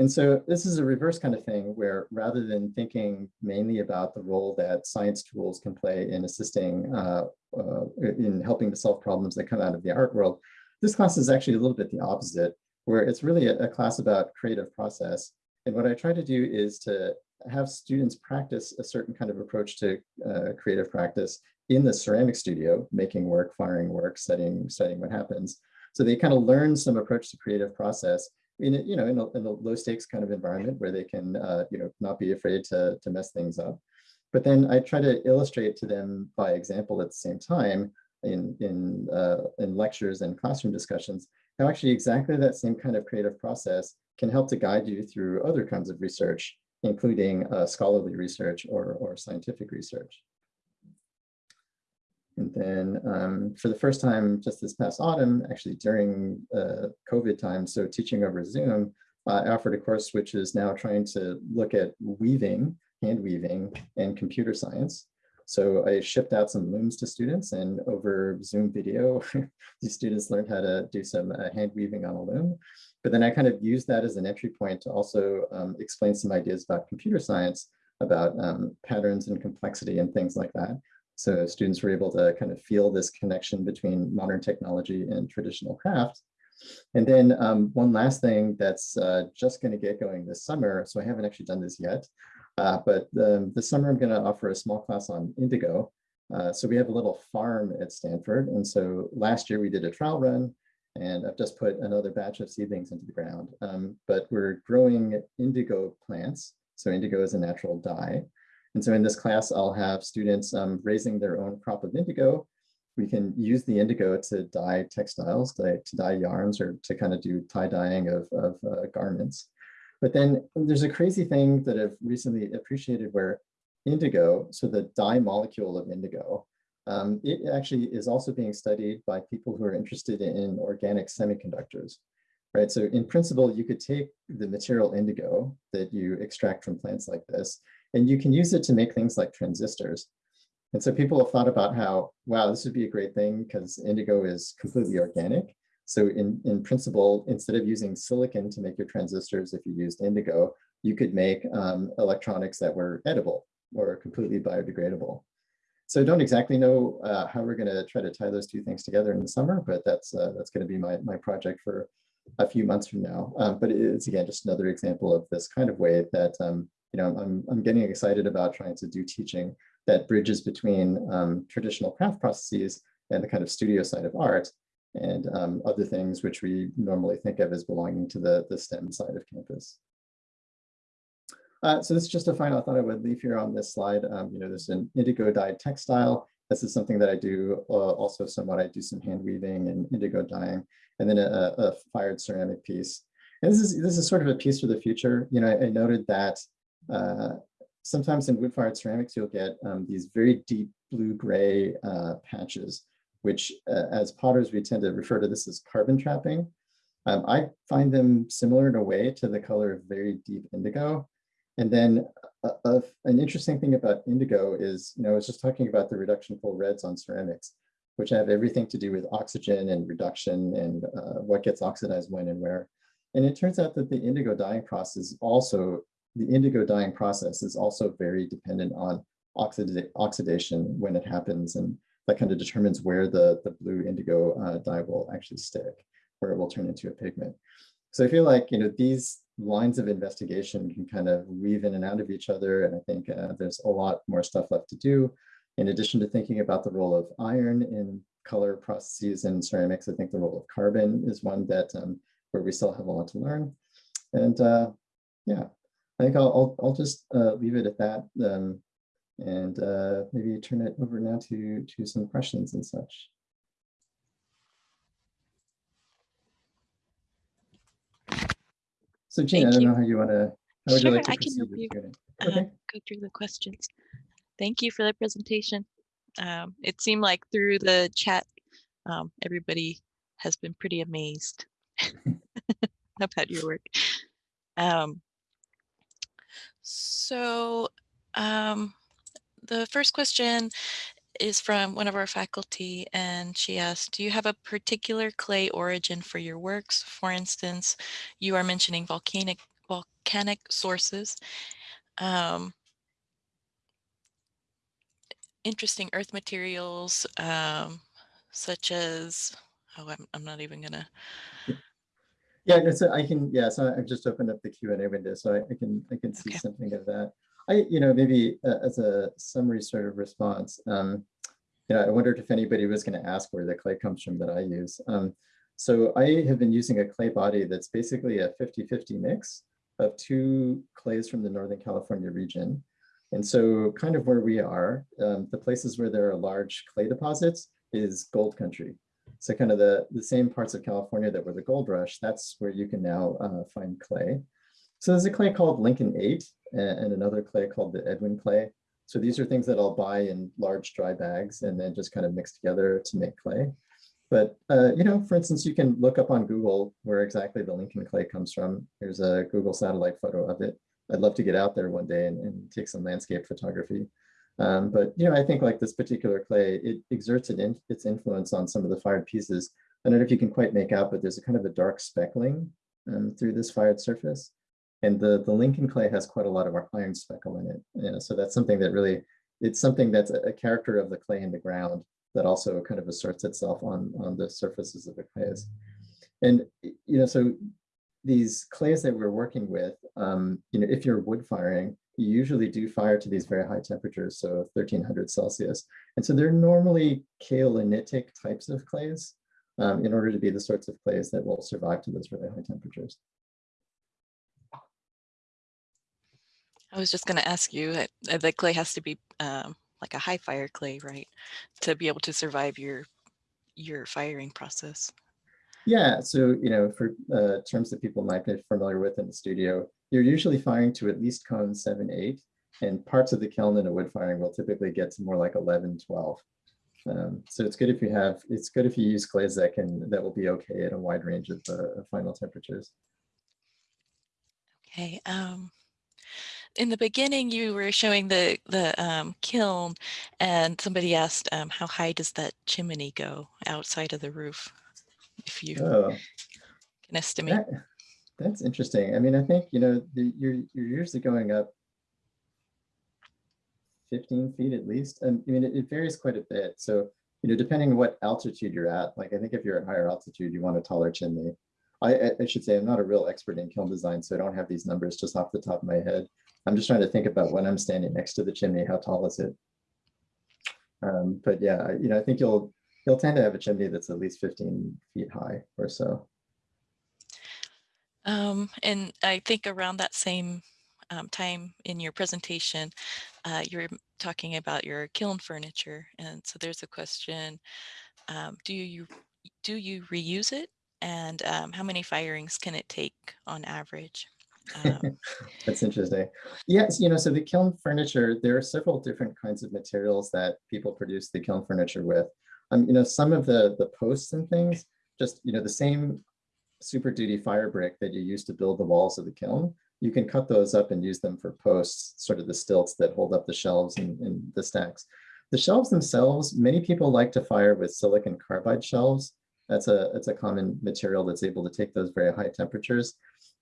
and so this is a reverse kind of thing where rather than thinking mainly about the role that science tools can play in assisting uh, uh, in helping to solve problems that come out of the art world, this class is actually a little bit the opposite, where it's really a, a class about creative process. And what I try to do is to have students practice a certain kind of approach to uh, creative practice in the ceramic studio, making work, firing work, studying, studying what happens. So they kind of learn some approach to creative process in a, you know in a, in a low stakes kind of environment where they can uh, you know not be afraid to to mess things up. But then I try to illustrate to them by example at the same time in in uh, in lectures and classroom discussions how actually exactly that same kind of creative process can help to guide you through other kinds of research, including uh, scholarly research or, or scientific research. And then um, for the first time just this past autumn, actually during uh, COVID time, so teaching over Zoom, I offered a course which is now trying to look at weaving, hand weaving, and computer science. So I shipped out some looms to students and over Zoom video, these students learned how to do some uh, hand weaving on a loom. But then I kind of used that as an entry point to also um, explain some ideas about computer science, about um, patterns and complexity and things like that. So students were able to kind of feel this connection between modern technology and traditional craft. And then um, one last thing that's uh, just going to get going this summer. So I haven't actually done this yet, uh, but um, this summer I'm going to offer a small class on indigo. Uh, so we have a little farm at Stanford. And so last year we did a trial run and I've just put another batch of seedlings into the ground. Um, but we're growing indigo plants. So indigo is a natural dye. And so in this class, I'll have students um, raising their own crop of indigo. We can use the indigo to dye textiles, to, to dye yarns, or to kind of do tie dyeing of, of uh, garments. But then there's a crazy thing that I've recently appreciated where indigo, so the dye molecule of indigo, um, it actually is also being studied by people who are interested in organic semiconductors. right? So in principle, you could take the material indigo that you extract from plants like this, and you can use it to make things like transistors. And so people have thought about how, wow, this would be a great thing because indigo is completely organic. So in, in principle, instead of using silicon to make your transistors, if you used indigo, you could make um, electronics that were edible or completely biodegradable. So I don't exactly know uh, how we're going to try to tie those two things together in the summer, but that's uh, that's going to be my, my project for a few months from now. Um, but it's again just another example of this kind of way that um, you know I'm I'm getting excited about trying to do teaching that bridges between um, traditional craft processes and the kind of studio side of art and um, other things which we normally think of as belonging to the, the STEM side of campus. Uh, so this is just a final thought I would leave here on this slide. Um, you know, there's an indigo dyed textile. This is something that I do uh, also somewhat. I do some hand weaving and indigo dyeing, and then a, a fired ceramic piece. And this is this is sort of a piece for the future. You know, I, I noted that uh, sometimes in wood fired ceramics, you'll get um, these very deep blue gray uh, patches which uh, as potters, we tend to refer to this as carbon trapping. Um, I find them similar in a way to the color of very deep indigo. And then uh, uh, an interesting thing about indigo is, you know, I was just talking about the reduction cool reds on ceramics, which have everything to do with oxygen and reduction and uh, what gets oxidized when and where. And it turns out that the indigo dyeing process also, the indigo dyeing process is also very dependent on oxida oxidation when it happens. And that kind of determines where the, the blue indigo uh, dye will actually stick, where it will turn into a pigment. So I feel like, you know, these lines of investigation can kind of weave in and out of each other. And I think uh, there's a lot more stuff left to do. In addition to thinking about the role of iron in color processes and ceramics, I think the role of carbon is one that um, where we still have a lot to learn. And uh, yeah, I think I'll, I'll, I'll just uh, leave it at that. Um, and uh, maybe turn it over now to, to some questions and such. So Gina, Thank I don't you. know how you want to, how would Sure, you like to I can help with you. Uh, Okay, go through the questions. Thank you for the presentation. Um, it seemed like through the chat, um, everybody has been pretty amazed about your work. Um, so um, the first question is from one of our faculty and she asked, do you have a particular clay origin for your works? For instance, you are mentioning volcanic volcanic sources. Um, interesting earth materials, um, such as, oh, I'm, I'm not even gonna, yeah, so I can, yeah, so I've just opened up the Q and A window, so I, I can, I can see Okay. something of that. I, you know, maybe uh, as a summary sort of response, um, you know, I wondered if anybody was going to ask where the clay comes from that I use. Um, so I have been using a clay body that's basically a 50-50 mix of two clays from the Northern California region. And so kind of where we are, um, the places where there are large clay deposits is gold country. So kind of the, the same parts of California that were the gold rush, that's where you can now uh, find clay. So there's a clay called Lincoln 8 and, another clay called the Edwin clay. So these are things that I'll buy in large dry bags and then just kind of mix together to make clay. But, uh, you know, for instance, you can look up on Google where exactly the Lincoln clay comes from. Here's a Google satellite photo of it. I'd love to get out there one day and, and take some landscape photography. Um, but, you know, I think like this particular clay, it exerts in, its influence on some of the fired pieces. I don't know if you can quite make out, but there's a kind of a dark speckling um, through this fired surface. And the, the Lincoln clay has quite a lot of our iron speckle in it. You know, so that's something that really, it's something that's a, a character of the clay in the ground that also kind of asserts itself on, on the surfaces of the clays. And, you know, so these clays that we're working with, um, you know, if you're wood firing, you usually do fire to these very high temperatures, so 1300 Celsius. And so they're normally kaolinitic types of clays um, in order to be the sorts of clays that will survive to those really high temperatures. I was just gonna ask you, uh, uh, the clay has to be um, like a high fire clay, right? To be able to survive your, your firing process. Yeah, so, you know, for uh, terms that people might be familiar with in the studio, you're usually firing to at least cone 7, 8, and parts of the kiln in a wood firing will typically get to more like 11, 12. Um, so it's good if you have, it's good if you use clays that can, that will be okay at a wide range of uh, final temperatures. Okay. Um, in the beginning, you were showing the the um, kiln, and somebody asked, um, "How high does that chimney go outside of the roof?" If you Oh, can estimate. that, that's interesting. I mean, I think, you know, the, you're, you're usually going up 15 feet at least. And I mean, it, it varies quite a bit. So, you know, depending on what altitude you're at, like I think if you're at higher altitude, you want a taller chimney. I, I- I should say I'm not a real expert in kiln design, so I don't have these numbers just off the top of my head. I'm just trying to think about when I'm standing next to the chimney, how tall is it? Um, but yeah, you know, I think you'll, you'll tend to have a chimney that's at least 15 feet high or so. Um, and I think around that same um, time in your presentation, uh, you're talking about your kiln furniture. And so there's a question, um, do you do you reuse it? And um, how many firings can it take on average? Um, That's interesting. Yes, you know, so the kiln furniture, there are several different kinds of materials that people produce the kiln furniture with. Um, you know, some of the the posts and things, just you know, the same super duty fire brick that you use to build the walls of the kiln, you can cut those up and use them for posts, sort of the stilts that hold up the shelves and, and the stacks. The shelves themselves, many people like to fire with silicon carbide shelves. That's a, it's a common material that's able to take those very high temperatures.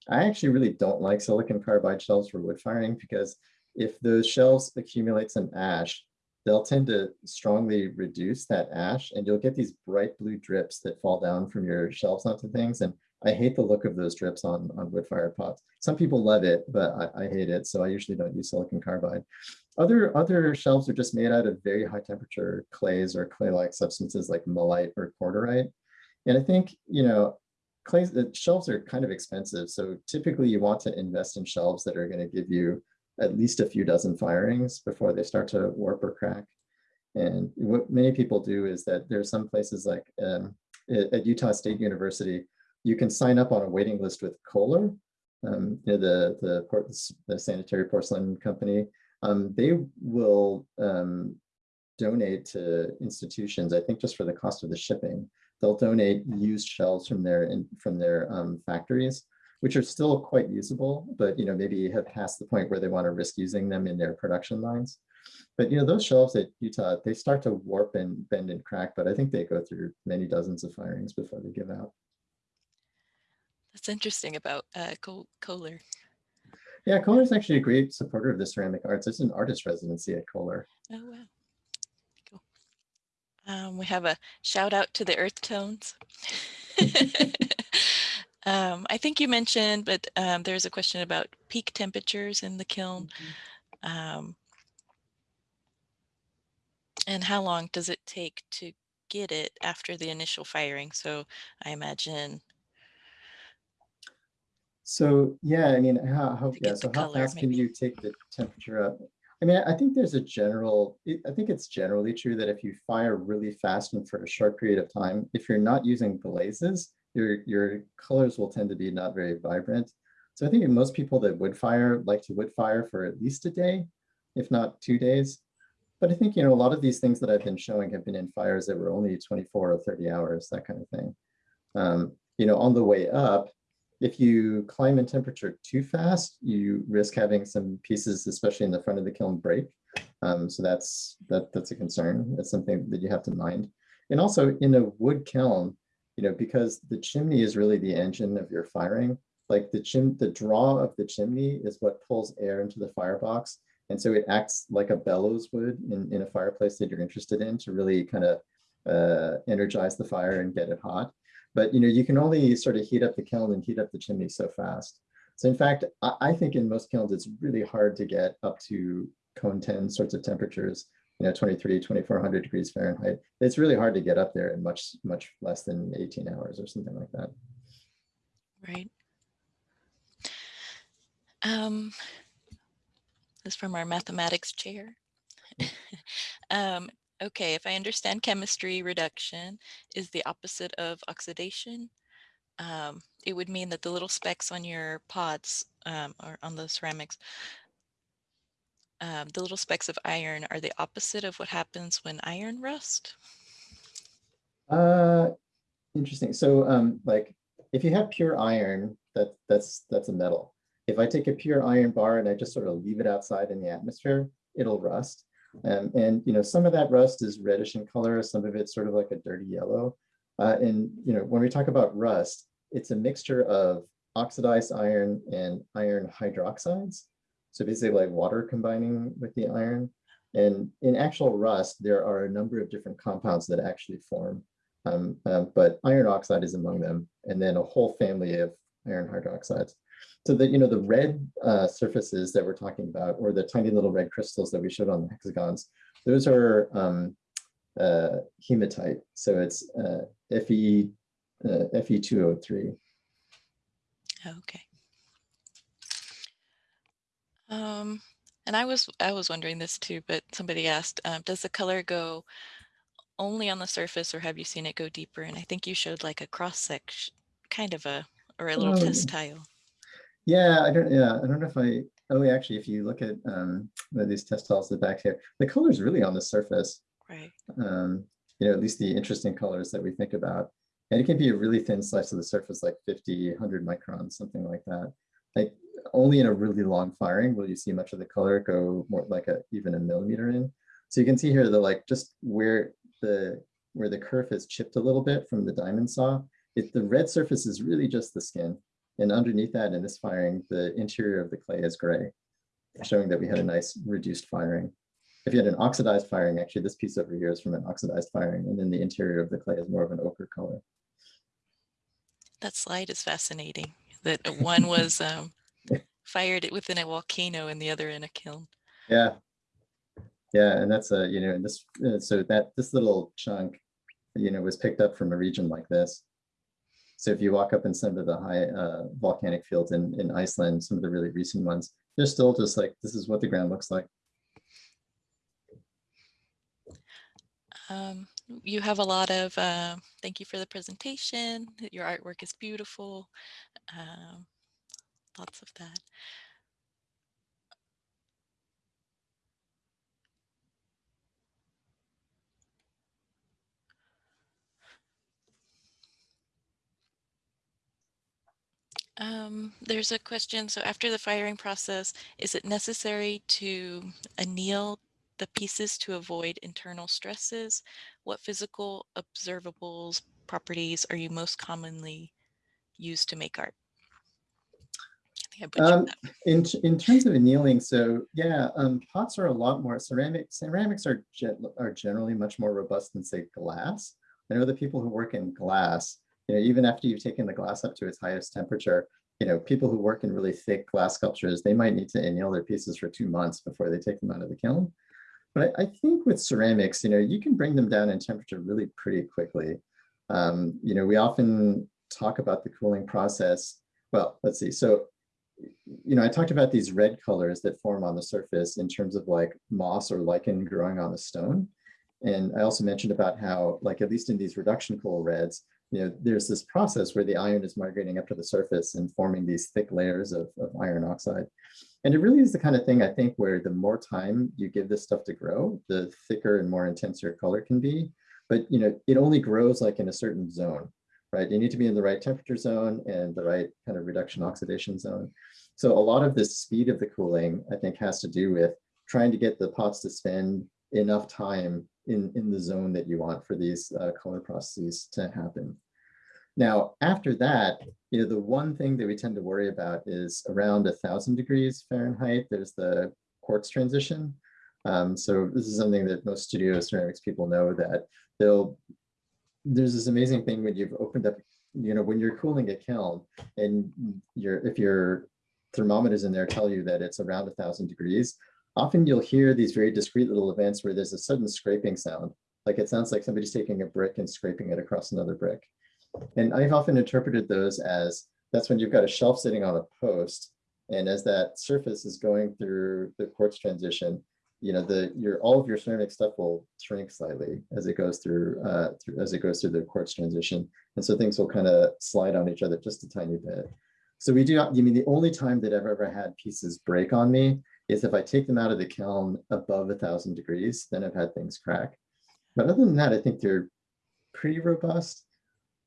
I actually really don't like silicon carbide shelves for wood firing because if those shelves accumulate some ash, they'll tend to strongly reduce that ash and you'll get these bright blue drips that fall down from your shelves onto things. And I hate the look of those drips on, on wood fired pots. Some people love it, but I, I hate it. So I usually don't use silicon carbide. Other, other shelves are just made out of very high temperature clays or clay-like substances like mullite or cordierite. And I think, you know, clays, the shelves are kind of expensive. So typically you want to invest in shelves that are going to give you at least a few dozen firings before they start to warp or crack. And what many people do is that there's some places like um, at Utah State University, you can sign up on a waiting list with Kohler, um, you know, the, the, port, the sanitary porcelain company. Um, they will um, donate to institutions, I think just for the cost of the shipping, they'll donate used shells from their, in, from their um, factories, which are still quite usable, but you know, maybe have passed the point where they want to risk using them in their production lines. But you know, those shelves at Utah, they start to warp and bend and crack, but I think they go through many dozens of firings before they give out. That's interesting about uh, Kohler. Yeah, Kohler is actually a great supporter of the ceramic arts. It's an artist residency at Kohler. Oh, wow. Cool. Um, we have a shout out to the earth tones. um, I think you mentioned, but um, there's a question about peak temperatures in the kiln. Um, and how long does it take to get it after the initial firing? So I imagine So yeah, I mean, how, how, yeah, so how color, fast can you take the temperature up? I mean, I think there's a general, I think it's generally true that if you fire really fast and for a short period of time, if you're not using glazes, your, your colors will tend to be not very vibrant. So I think most people that would fire like to wood fire for at least a day, if not two days. But I think, you know, a lot of these things that I've been showing have been in fires that were only 24 or 30 hours, that kind of thing. Um, you know, on the way up, if you climb in temperature too fast, you risk having some pieces, especially in the front of the kiln, break. Um, so that's that that's a concern. That's something that you have to mind. And also in a wood kiln, you know, because the chimney is really the engine of your firing. Like the chim, the draw of the chimney is what pulls air into the firebox, and so it acts like a bellows would in in a fireplace that you're interested in to really kind of uh, energize the fire and get it hot. But you know, you can only sort of heat up the kiln and heat up the chimney so fast. So in fact, I, I think in most kilns, it's really hard to get up to cone 10 sorts of temperatures, you know, 23, 2400 degrees Fahrenheit. It's really hard to get up there in much, much less than 18 hours or something like that. Right. Um, this from our mathematics chair. um, okay, if I understand chemistry, reduction is the opposite of oxidation. Um, it would mean that the little specks on your pots um, or on the ceramics um, the little specks of iron are the opposite of what happens when iron rust? Uh, interesting. So um, like if you have pure iron, that that's that's a metal. If I take a pure iron bar and I just sort of leave it outside in the atmosphere, it'll rust. Um, and you know, some of that rust is reddish in color, some of it's sort of like a dirty yellow. Uh, and you know, when we talk about rust, it's a mixture of oxidized iron and iron hydroxides. So basically like water combining with the iron. And in actual rust, there are a number of different compounds that actually form. Um, um, but iron oxide is among them, and then a whole family of iron hydroxides. So that, you know, the red uh, surfaces that we're talking about, or the tiny little red crystals that we showed on the hexagons, those are um, uh, hematite. So it's uh, Fe, uh, Fe2O3. Okay. Um, and I was I was wondering this too, but somebody asked, um, does the color go only on the surface or have you seen it go deeper? And I think you showed like a cross section, kind of a, or a little Um, test tile. Yeah, I don't, yeah, I don't know if I, oh, actually, if you look at um, these test tiles at the back here, the color is really on the surface. Right. Um, you know, at least the interesting colors that we think about. And it can be a really thin slice of the surface, like 50, 100 microns, something like that. Like only in a really long firing will you see much of the color go more like a even a millimeter in. So you can see here the like just where the where the kerf is chipped a little bit from the diamond saw. It, the red surface is really just the skin. And underneath that in this firing, the interior of the clay is gray, showing that we had a nice reduced firing. If you had an oxidized firing, actually this piece over here is from an oxidized firing, and then the interior of the clay is more of an ochre color. That slide is fascinating. That one was um, fired within a volcano and the other in a kiln. Yeah. Yeah, and that's a, you know, and this, uh, so that this little chunk, you know, was picked up from a region like this. So if you walk up in some of the high uh, volcanic fields in, in Iceland, some of the really recent ones, they're still just like, this is what the ground looks like. Um, you have a lot of, uh, thank you for the presentation. Your artwork is beautiful. Um, lots of that. Um, there's a question. So after the firing process, is it necessary to anneal the pieces to avoid internal stresses? What physical observables properties are you most commonly used to make art? I think I butchered Um, in, in terms of annealing, so yeah, um, pots are a lot more ceramic. Ceramics are, are generally much more robust than say glass. I know the people who work in glass, you know, even after you've taken the glass up to its highest temperature, you know, people who work in really thick glass sculptures, they might need to anneal their pieces for two months before they take them out of the kiln. But I, I think with ceramics, you know, you can bring them down in temperature really pretty quickly. Um, you know, we often talk about the cooling process. Well, let's see. So, you know, I talked about these red colors that form on the surface in terms of like moss or lichen growing on the stone. And I also mentioned about how, like, at least in these reduction cool reds, you know, there's this process where the iron is migrating up to the surface and forming these thick layers of, of iron oxide. And it really is the kind of thing I think where the more time you give this stuff to grow, the thicker and more intense your color can be. But you know, it only grows like in a certain zone, right? You need to be in the right temperature zone and the right kind of reduction oxidation zone. So a lot of the speed of the cooling, I think, has to do with trying to get the pots to spend enough time in, in the zone that you want for these uh, color processes to happen. Now, after that, you know, the one thing that we tend to worry about is around a thousand degrees Fahrenheit, there's the quartz transition. Um, so this is something that most studio ceramics people know that they'll, there's this amazing thing when you've opened up, you know, when you're cooling a kiln and your if your thermometers in there tell you that it's around a thousand degrees, often you'll hear these very discrete little events where there's a sudden scraping sound. Like it sounds like somebody's taking a brick and scraping it across another brick. And I've often interpreted those as that's when you've got a shelf sitting on a post. And as that surface is going through the quartz transition, you know, the your all of your ceramic stuff will shrink slightly as it goes through uh through as it goes through the quartz transition. And so things will kind of slide on each other just a tiny bit. So we do, you mean the only time that I've ever had pieces break on me is if I take them out of the kiln above a thousand degrees, then I've had things crack. But other than that, I think they're pretty robust.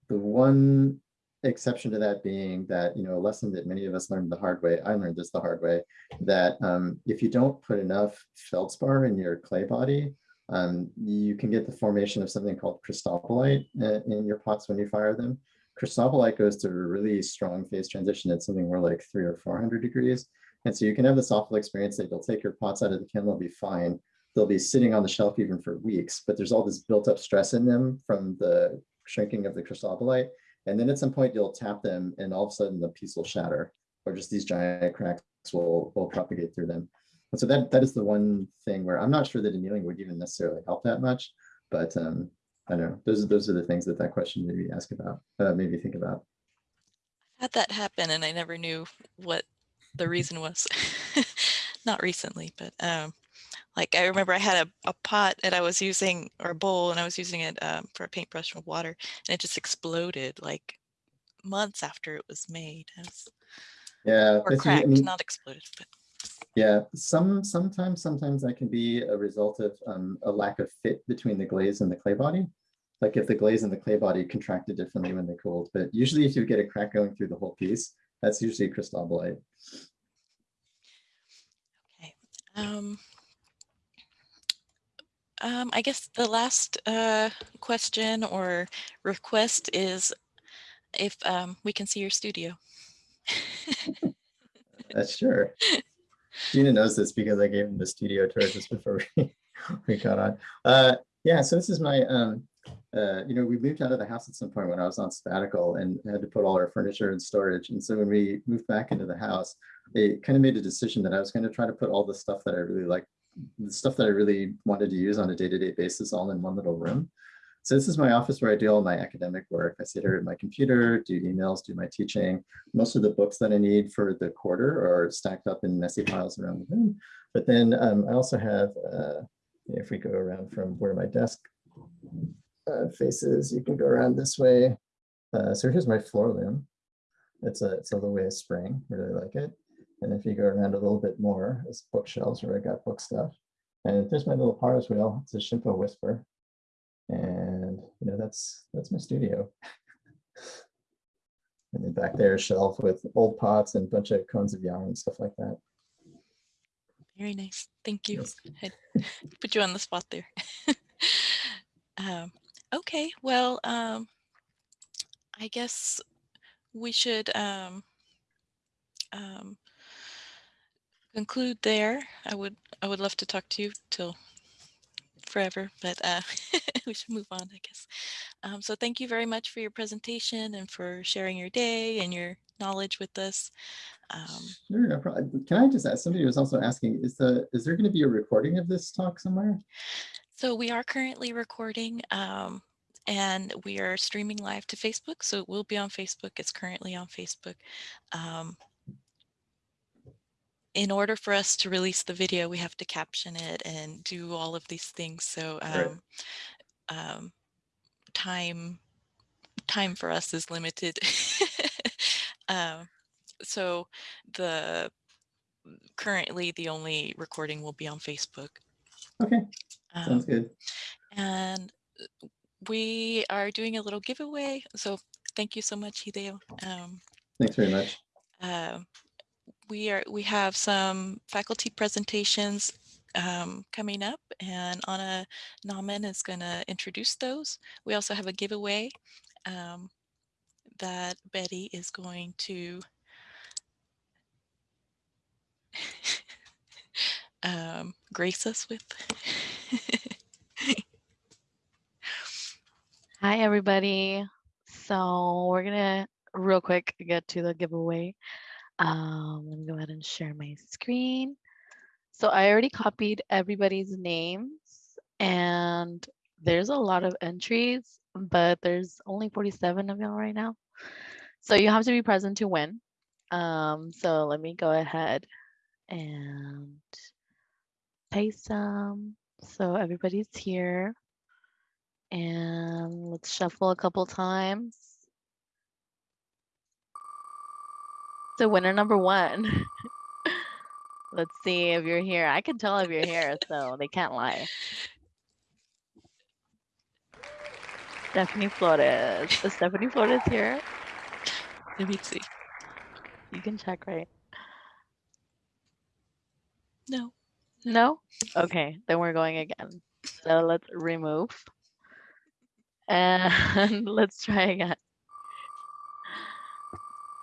The one exception to that being that, you know, a lesson that many of us learned the hard way, I learned this the hard way, that um, if you don't put enough feldspar in your clay body, um, you can get the formation of something called cristobalite uh, in your pots when you fire them. Cristobalite goes to a really strong phase transition at something more like three or 400 degrees. And so you can have this awful experience that you'll take your pots out of the kiln, they'll be fine. They'll be sitting on the shelf even for weeks, but there's all this built up stress in them from the shrinking of the cristobalite. And then at some point you'll tap them and all of a sudden the piece will shatter or just these giant cracks will, will propagate through them. And so that, that is the one thing where I'm not sure that annealing would even necessarily help that much, but um, I don't know, those are, those are the things that that question maybe ask about, uh, maybe think about. Had that happen and I never knew what the reason was. Not recently, but um, like I remember I had a, a pot and I was using, or a bowl, and I was using it um, for a paintbrush with water and it just exploded like months after it was made. It was, Yeah, or usually- I cracked, mean, not exploded, but Yeah, some, sometimes, sometimes that can be a result of um, a lack of fit between the glaze and the clay body. Like if the glaze and the clay body contracted differently when they cooled, but usually if you get a crack going through the whole piece, that's usually cristobalite. okay. Um, um, I guess the last uh, question or request is if um, we can see your studio. That's sure. Gina knows this because I gave him the studio tour just before we, we got on. Uh, yeah, so this is my, um, uh, you know, we moved out of the house at some point when I was on sabbatical and had to put all our furniture in storage. And so when we moved back into the house, it kind of made a decision that I was going to try to put all the stuff that I really like, the stuff that I really wanted to use on a day-to-day basis all in one little room. So this is my office where I do all my academic work. I sit here at my computer, do emails, do my teaching. Most of the books that I need for the quarter are stacked up in messy piles around the room. But then um, I also have, uh, if we go around from where my desk uh, faces, you can go around this way. Uh, so here's my floor loom. It's a, it's a Louët Spring, really like it. And if you go around a little bit more, it's bookshelves where I got book stuff. And there's my little Pars wheel. It's a Shimpo Whisper. And you know, that's that's my studio. and then back there, a shelf with old pots and a bunch of cones of yarn and stuff like that. Very nice. Thank you. Yes. I put you on the spot there. um, okay, well, um, I guess we should um, um, conclude there. I would I would love to talk to you till forever, but uh, we should move on, I guess. Um, so thank you very much for your presentation and for sharing your day and your knowledge with us. Um, Sure, no. Can I just ask, somebody was also asking, is the, is there going to be a recording of this talk somewhere? So we are currently recording um, and we are streaming live to Facebook. So it will be on Facebook. It's currently on Facebook. Um, in order for us to release the video, we have to caption it and do all of these things. So Right. um, um, time time for us is limited. um, so the currently the only recording will be on Facebook. Okay, Um, sounds good. and uh, we are doing a little giveaway. So thank you so much, Hideo. Um, Thanks very much. uh, we are we have some faculty presentations um, coming up, and Anna Nauman is going to introduce those. We also have a giveaway um, that Betty is going to um, grace us with. Hi, everybody. So we're gonna real quick get to the giveaway. Um, let me go ahead and share my screen. So I already copied everybody's names and there's a lot of entries, but there's only 47 of y'all right now. So you have to be present to win. Um, so let me go ahead and paste some. So everybody's here. And let's shuffle a couple times. So winner number one Let's see if you're here. I can tell if you're here, so they can't lie. Stephanie Flores. Is Stephanie Flores here? Let me see. You can check, right? No. No? Okay, then we're going again. So let's remove. And let's try again.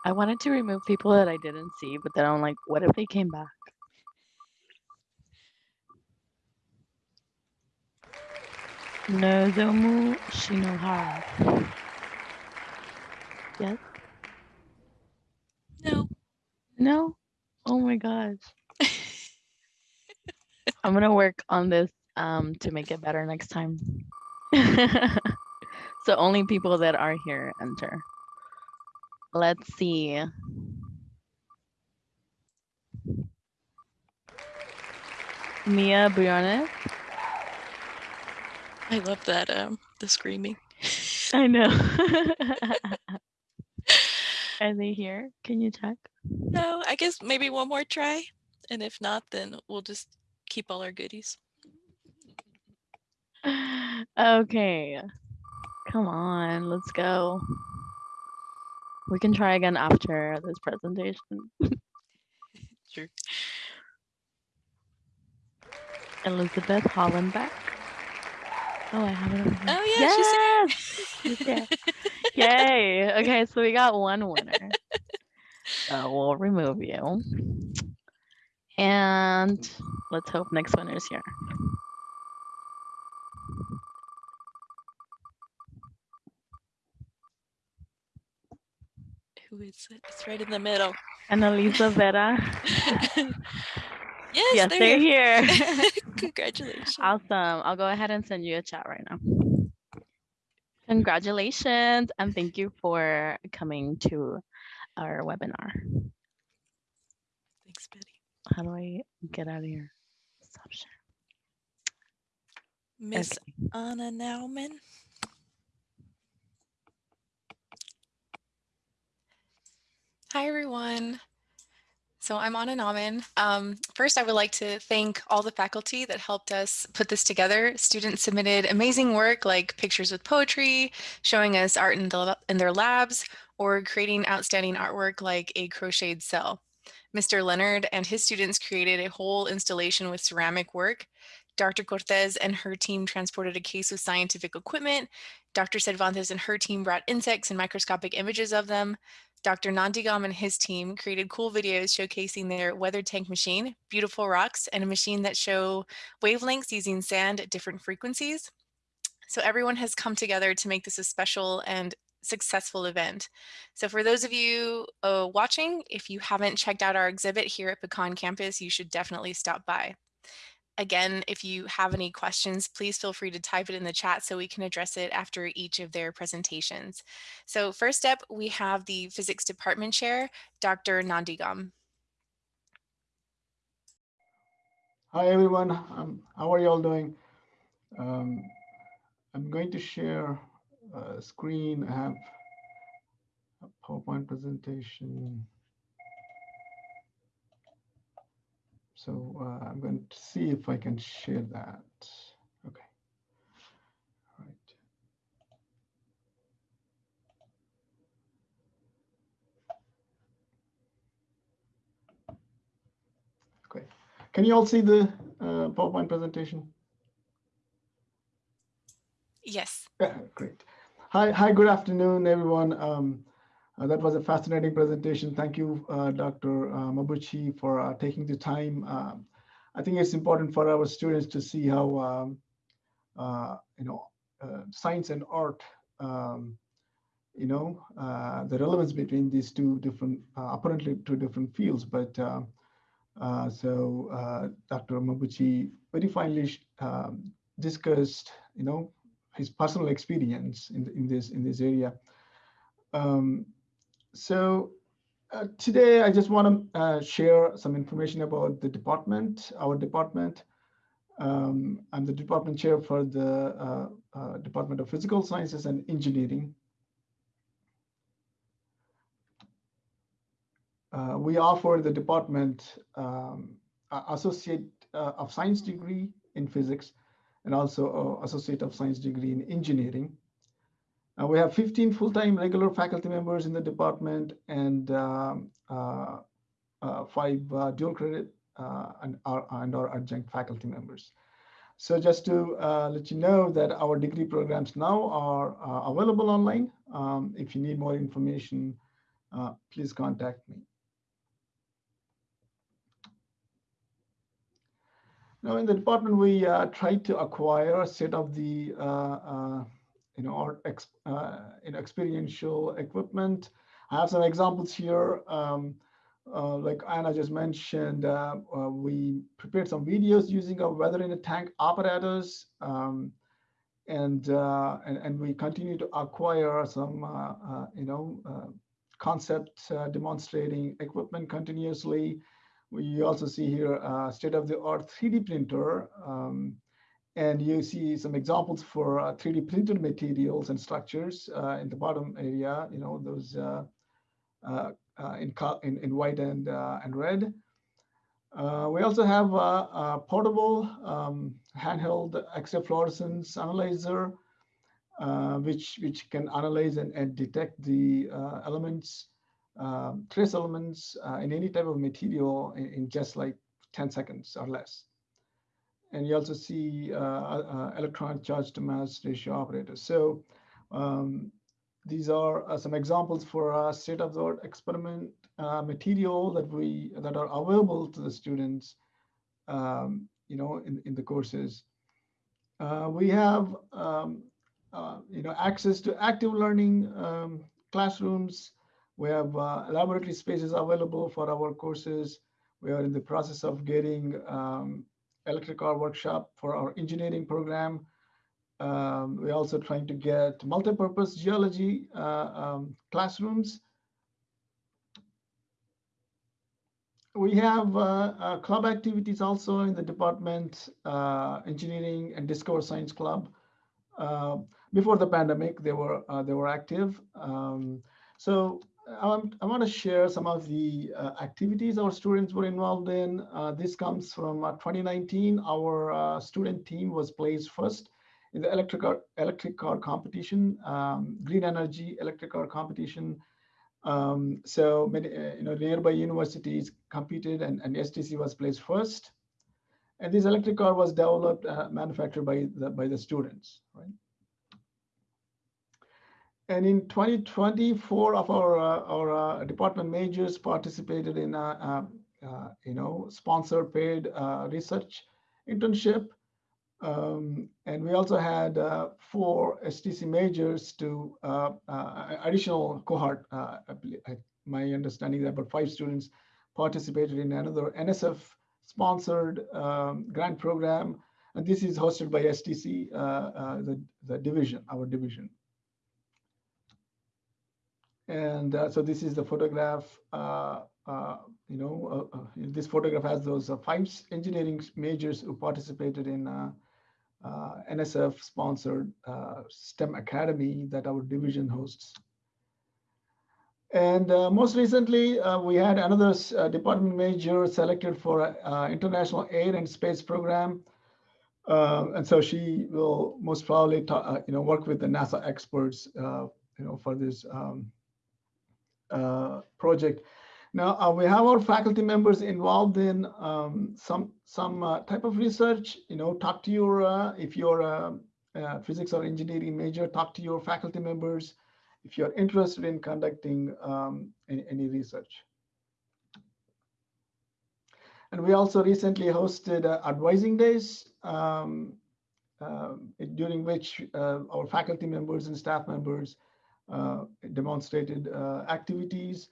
I wanted to remove people that I didn't see, but then I'm like, what if they came back? No, Nozomu Shinohara. Yes? No. No? Oh my gosh. I'm gonna work on this um to make it better next time. so only people that are here enter. Let's see. Mia Briones. I love that, um, the screaming. I know. Are they here? Can you check? No, I guess maybe one more try. And if not, then we'll just keep all our goodies. okay. Come on, let's go. We can try again after this presentation. Sure. Elizabeth Hollenbeck. Oh, I have it over here. Oh, yeah, she's there. Yay. Okay, so we got one winner. So uh, we'll remove you. And let's hope next winner's here. Who is it? It's right in the middle. Annalisa Vera. yes, yes, they're, they're here. here. Congratulations. awesome. I'll go ahead and send you a chat right now. Congratulations and thank you for coming to our webinar. Thanks, Betty. How do I get out of here? Stop share. Miss Okay. Anna Nauman. Hi, everyone. So I'm Anna Nauman. Um, first, I would like to thank all the faculty that helped us put this together. Students submitted amazing work like pictures with poetry, showing us art in, the, in their labs, or creating outstanding artwork like a crocheted cell. Mr. Leonard and his students created a whole installation with ceramic work. Dr. Cortez and her team transported a case with scientific equipment. Dr. Cervantes and her team brought insects and microscopic images of them. Dr. Nandigam and his team created cool videos showcasing their weather tank machine, beautiful rocks, and a machine that show wavelengths using sand at different frequencies. So everyone has come together to make this a special and successful event. So for those of you uh, watching, if you haven't checked out our exhibit here at Pecan Campus, you should definitely stop by. Again, if you have any questions, please feel free to type it in the chat so we can address it after each of their presentations. So first up, we have the Physics Department Chair, Dr. Nandigam. Hi everyone, um, how are you all doing? Um, I'm going to share a screen. I have a PowerPoint presentation. So uh, I'm going to see if I can share that. Okay. All right. Okay. Can you all see the uh, PowerPoint presentation? Yes. Yeah, great. Hi, hi, good afternoon, everyone. Um, uh, that was a fascinating presentation. Thank you, uh, Dr. Uh, Mabuchi, for uh, taking the time. Um, I think it's important for our students to see how, um, uh, you know, uh, science and art, um, you know, the relevance between these two different, apparently two different fields. But so Dr. Mabuchi very finely discussed, you know, his personal experience in, in this in this area. Um, so uh, today I just want to uh, share some information about the department, our department. Um, I'm the department chair for the uh, uh Department of Physical Sciences and Engineering. Uh, we offer the department um, Associate uh, of Science degree in physics and also uh, Associate of Science degree in engineering. Uh, we have 15 full-time regular faculty members in the department and um, uh, uh, five uh, dual credit uh, and, our, and our adjunct faculty members. So just to let you know that our degree programs now are available online. Um, if you need more information, please contact me. Now in the department, we uh, try to acquire a set of the, uh, uh, you know, our ex, uh, experiential equipment. I have some examples here. Um, uh, like Anna just mentioned, uh, we prepared some videos using a weather in a tank apparatus. Um, and, and, and we continue to acquire some, you know, concept demonstrating equipment continuously. We also see here a state-of-the-art 3D printer. Um, and you see some examples for 3D printed materials and structures in the bottom area, you know, those uh, in, in, in white and, uh, and red. Uh, we also have a, portable um, handheld X-ray fluorescence analyzer, uh, which, which can analyze and, and detect the elements, um, trace elements in any type of material in, in, just like 10 seconds or less. And you also see electron charge to mass ratio operators. So um, these are uh, some examples for a state-of-the-art experiment uh, material that we that are available to the students, um, you know, in, in the courses. Uh, we have, um, uh, you know, access to active learning um, classrooms. We have uh, laboratory spaces available for our courses. We are in the process of getting um, electric car workshop for our engineering program. Um, we're also trying to get multi-purpose geology uh, um, classrooms. We have uh, uh, club activities also in the department, uh, engineering and Discover Science Club. Uh, before the pandemic, they were uh, they were active. Um, so um, I want to share some of the activities our students were involved in. this comes from 2019. Our student team was placed first in the electric car, electric car competition, um, green energy electric car competition. Um, so many, uh, you know, nearby universities competed and, and STC was placed first. And this electric car was developed, uh, manufactured by the, by the students, right? And in 2020, four of our, uh, our uh, department majors participated in, a, uh, you know, sponsored paid uh, research internship. Um, and we also had uh, four STC majors to uh, additional cohort. Uh, I, my understanding is about five students participated in another NSF sponsored um, grant program. And this is hosted by STC, the, the division, our division. And so this is the photograph uh, you know, uh, uh, this photograph has those five engineering majors who participated in uh, NSF sponsored uh, STEM Academy that our division hosts. And uh, most recently, uh, we had another uh, department major selected for uh, International Air and Space Program. And so she will most probably, you know, work with the NASA experts, you know, for this um, project. Now uh, we have our faculty members involved in um, some some uh, type of research. You know, talk to your uh, if you're a, a, physics or engineering major, talk to your faculty members if you're interested in conducting um, any, any, research. And we also recently hosted uh, advising days um, um during which uh, our faculty members and staff members uh, demonstrated activities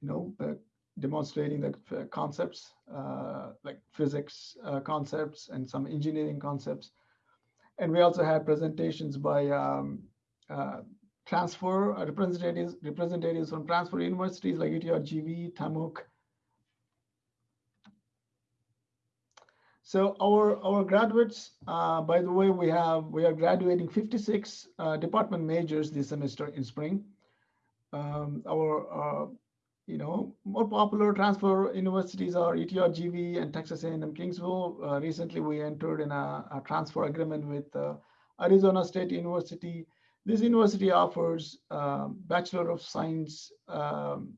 you know, uh, demonstrating the uh, concepts uh, like physics concepts and some engineering concepts. And we also had presentations by um, transfer representatives, representatives from transfer universities like UTRGV, TAMUK, So our, our graduates, uh, by the way, we have, we are graduating 56 uh, department majors this semester in spring. Um, our uh, you know, more popular transfer universities are E ETRGV and Texas A&M Kingsville. Uh, recently, we entered in a, a transfer agreement with uh, Arizona State University. This university offers um, Bachelor of Science um,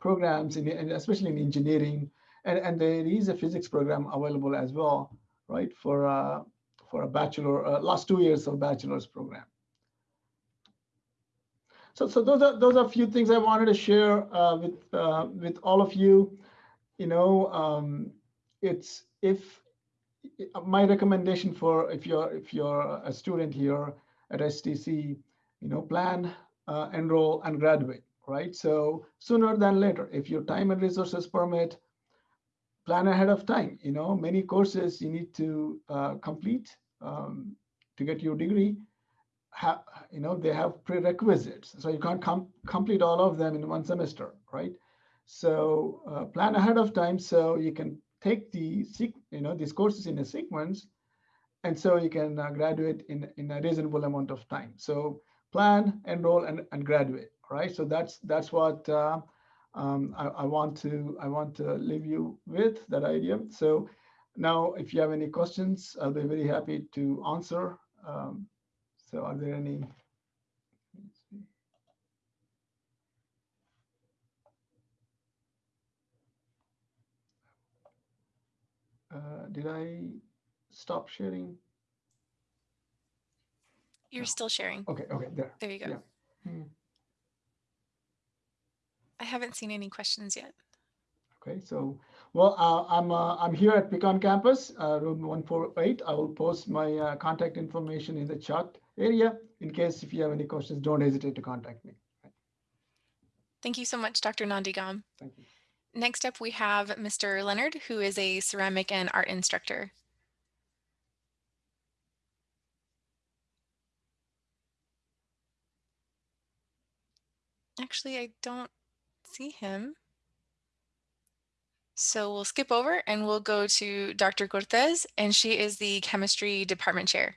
programs, in- especially in engineering, and, and there is a physics program available as well, right, for uh, for a bachelor, uh, last two years of bachelor's program. So, so those are those are a few things I wanted to share uh, with uh, with all of you. You know, um, it's if my recommendation for if you're if you're a student here at STC, you know, plan, uh, enroll, and graduate. Right. So sooner than later, if your time and resources permit, plan ahead of time. You know, many courses you need to uh, complete um, to get your degree have, you know, they have prerequisites. So you can't com complete all of them in one semester, right? So uh, plan ahead of time so you can take the, you know, these courses in a sequence and so you can uh, graduate in, in a reasonable amount of time. So plan, enroll, and, and graduate, right? So that's that's what uh, um, I, I want to I want to leave you with that idea. So now, if you have any questions, I'll be very happy to answer. Um, so are there any? let's see. Uh, did I stop sharing? You're No. still sharing. Okay, okay, there. There you go. Yeah. Hmm. I haven't seen any questions yet. Okay, so, well, uh, I'm, uh, I'm here at Pecan Campus, uh, room 148. I will post my uh, contact information in the chat area. In case if you have any questions, don't hesitate to contact me. Thank you so much, Dr. Nandigam. Thank you. Next up, we have Mr. Leonard, who is a ceramic and art instructor. Actually, I don't see him. So we'll skip over and we'll go to Dr. Cortez, and she is the chemistry department chair.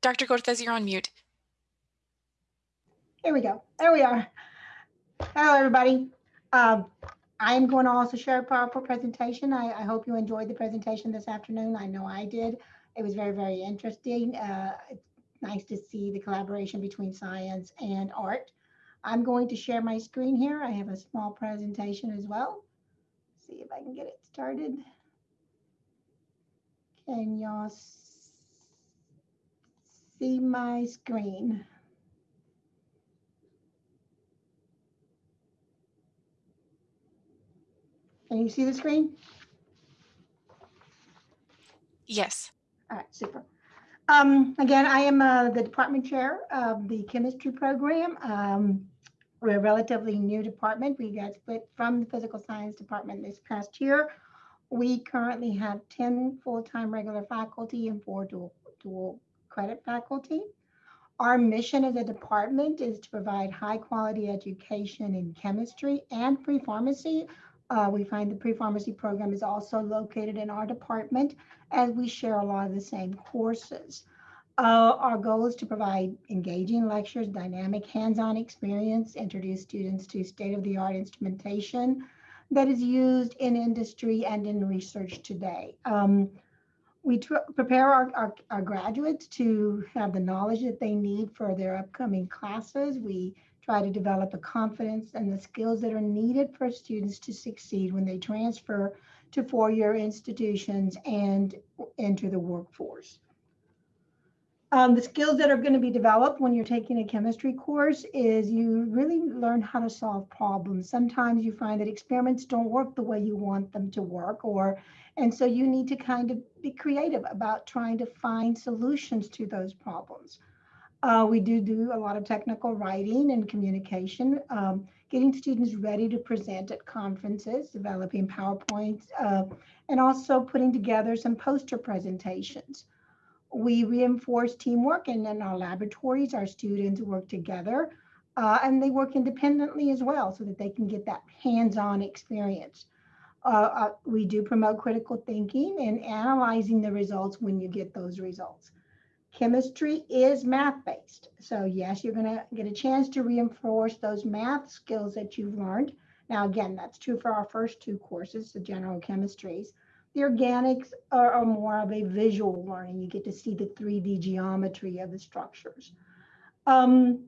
Dr. Cortez, you're on mute. Here we go. There we are. Hello, everybody. Um, I'm going to also share a powerful presentation. I, I hope you enjoyed the presentation this afternoon. I know I did. It was very, very interesting. Uh, nice to see the collaboration between science and art. I'm going to share my screen here. I have a small presentation as well. See if I can get it started. Can y'all see my screen? Can you see the screen? Yes. All right, super. Um, again, I am uh, the department chair of the chemistry program. Um, we're a relatively new department. We got split from the physical science department this past year. We currently have 10 full-time regular faculty and four dual, dual credit faculty. Our mission as a department is to provide high-quality education in chemistry and pre-pharmacy. Uh, we find the pre-pharmacy program is also located in our department as we share a lot of the same courses. Uh, our goal is to provide engaging lectures, dynamic hands-on experience, introduce students to state-of-the-art instrumentation that is used in industry and in research today. Um, we prepare our, our, our graduates to have the knowledge that they need for their upcoming classes. We try to develop the confidence and the skills that are needed for students to succeed when they transfer to four-year institutions and enter the workforce. Um, the skills that are going to be developed when you're taking a chemistry course is you really learn how to solve problems. Sometimes you find that experiments don't work the way you want them to work, or and so you need to kind of be creative about trying to find solutions to those problems. Uh, we do do a lot of technical writing and communication, um, getting students ready to present at conferences, developing PowerPoints, uh, and also putting together some poster presentations. We reinforce teamwork and in our laboratories, our students work together uh, and they work independently as well so that they can get that hands-on experience. Uh, uh, we do promote critical thinking and analyzing the results when you get those results. Chemistry is math-based. So yes, you're gonna get a chance to reinforce those math skills that you've learned. Now, again, that's true for our first two courses, the general chemistries. The organics are, are more of a visual learning. You get to see the 3D geometry of the structures. Um,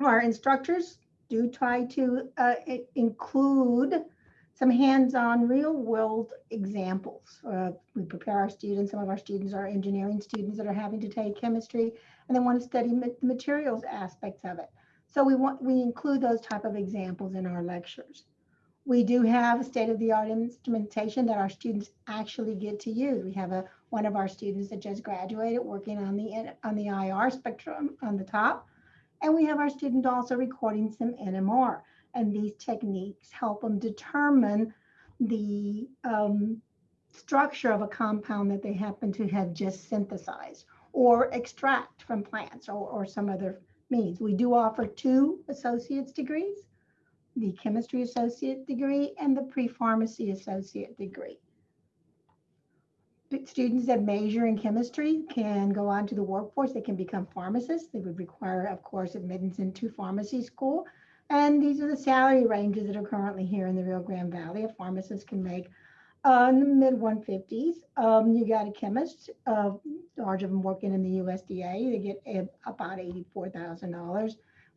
our instructors do try to uh, include some hands-on real-world examples. Uh, we prepare our students. Some of our students are engineering students that are having to take chemistry and they want to study the materials aspects of it. So we want we include those type of examples in our lectures. We do have state-of-the-art instrumentation that our students actually get to use. We have a one of our students that just graduated working on the on the IR spectrum on the top, and we have our student also recording some NMR and these techniques help them determine the um, structure of a compound that they happen to have just synthesized or extract from plants or, or some other means. We do offer two associate's degrees, the chemistry associate degree and the pre-pharmacy associate degree. Students that major in chemistry can go on to the workforce. They can become pharmacists. They would require, of course, admittance into pharmacy school and these are the salary ranges that are currently here in the Rio Grande Valley. A pharmacist can make uh, in the mid 150s. Um, you got a chemist, uh, large of them working in the USDA, they get about $84,000. We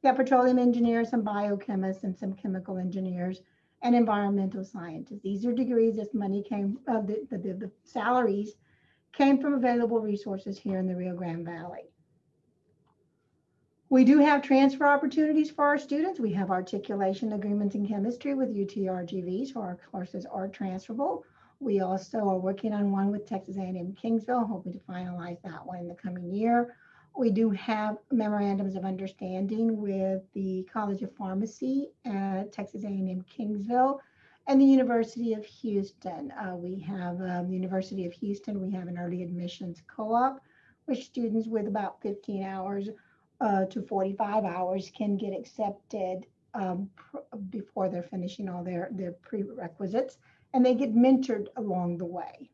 got petroleum engineers, some biochemists, and some chemical engineers, and environmental scientists. These are degrees. This money came, uh, the, the, the salaries came from available resources here in the Rio Grande Valley. We do have transfer opportunities for our students. We have articulation agreements in chemistry with UTRGV, so our courses are transferable. We also are working on one with Texas A&M Kingsville, hoping to finalize that one in the coming year. We do have memorandums of understanding with the College of Pharmacy at Texas A&M Kingsville and the University of Houston. Uh, we have um, the University of Houston, we have an early admissions co-op, which students with about 15 hours uh, to 45 hours can get accepted um, before they're finishing all their, their prerequisites, and they get mentored along the way.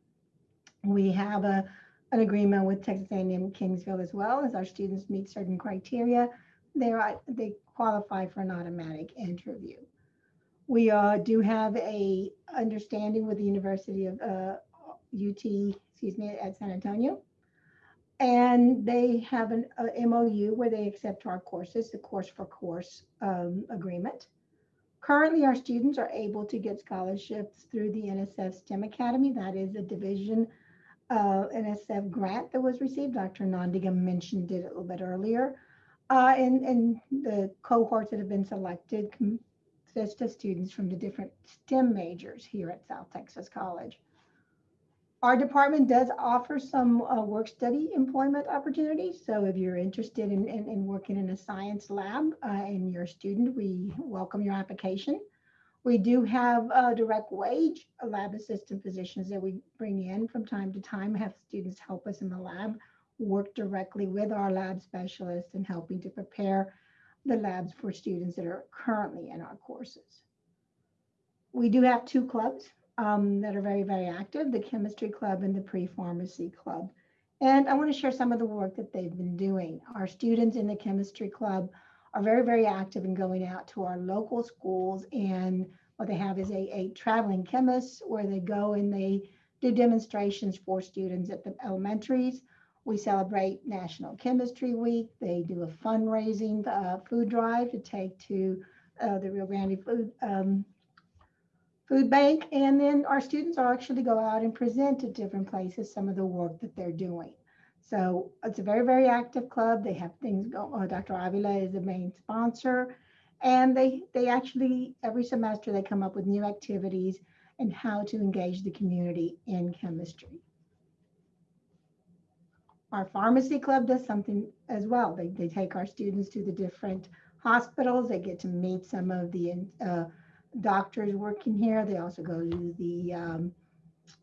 We have a, an agreement with Texas A&M Kingsville as well as our students meet certain criteria. They, are, they qualify for an automatic interview. We uh, do have a understanding with the University of uh, UT, excuse me, at San Antonio and they have an MOU where they accept our courses, the course for course um, agreement. Currently, our students are able to get scholarships through the NSF STEM Academy. That is a division uh, NSF grant that was received. Dr. Nandigam mentioned it a little bit earlier. Uh, and, and the cohorts that have been selected consist of students from the different STEM majors here at South Texas College. Our department does offer some uh, work study employment opportunities. So if you're interested in, in, in working in a science lab uh, and you're a student, we welcome your application. We do have uh, direct wage lab assistant positions that we bring in from time to time, have students help us in the lab, work directly with our lab specialists and helping to prepare the labs for students that are currently in our courses. We do have two clubs um, that are very, very active, the chemistry club and the pre-pharmacy club. And I want to share some of the work that they've been doing. Our students in the chemistry club are very, very active in going out to our local schools and what they have is a, a traveling chemist where they go and they do demonstrations for students at the elementaries. We celebrate National Chemistry Week. They do a fundraising uh, food drive to take to uh, the Rio Grande Food um, food bank. And then our students are actually go out and present at different places some of the work that they're doing. So it's a very, very active club. They have things go. Uh, Dr. Avila is the main sponsor. And they, they actually, every semester, they come up with new activities and how to engage the community in chemistry. Our pharmacy club does something as well. They, they take our students to the different hospitals. They get to meet some of the uh, doctors working here. They also go to the um,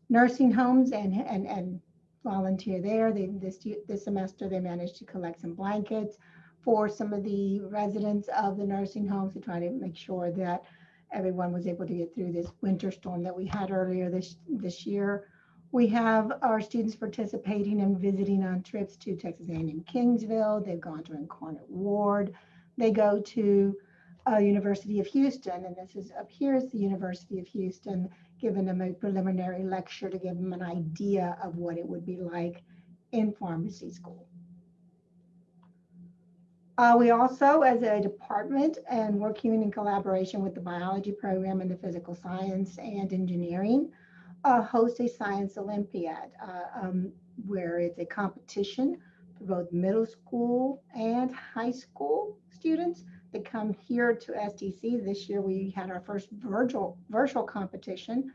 nursing homes and, and, and volunteer there. They, this, this semester, they managed to collect some blankets for some of the residents of the nursing homes to try to make sure that everyone was able to get through this winter storm that we had earlier this, this year. We have our students participating and visiting on trips to Texas A&M Kingsville. They've gone to Incarnate Word. They go to uh, University of Houston, and this is up here is the University of Houston, giving them a preliminary lecture to give them an idea of what it would be like in pharmacy school. Uh, we also, as a department and working in collaboration with the biology program and the physical science and engineering, uh, host a science Olympiad uh, um, where it's a competition for both middle school and high school students that come here to STC. This year we had our first virtual, virtual competition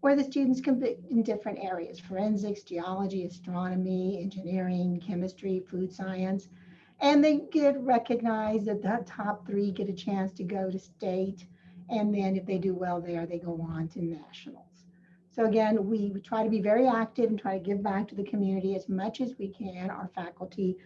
where the students compete in different areas, forensics, geology, astronomy, engineering, chemistry, food science, and they get recognized that the top three get a chance to go to state. And then if they do well there, they go on to nationals. So again, we try to be very active and try to give back to the community as much as we can. Our faculty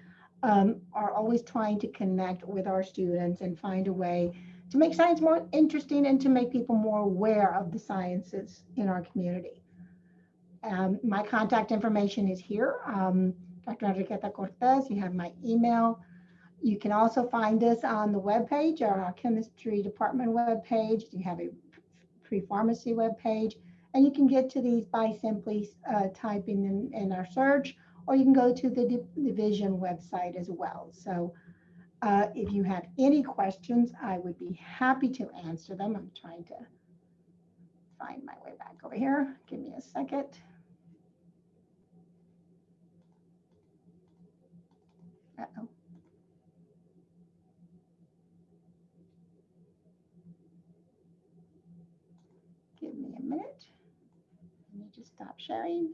um, are always trying to connect with our students and find a way to make science more interesting and to make people more aware of the sciences in our community. Um, my contact information is here. Um, Dr. Enriqueta Cortez, you have my email. You can also find us on the webpage, or our chemistry department webpage. You have a pre-pharmacy webpage, and you can get to these by simply uh, typing in, in our search, or you can go to the division website as well. So uh, if you have any questions, I would be happy to answer them. I'm trying to find my way back over here. Give me a second. Uh-oh. Give me a minute. Let me just stop sharing.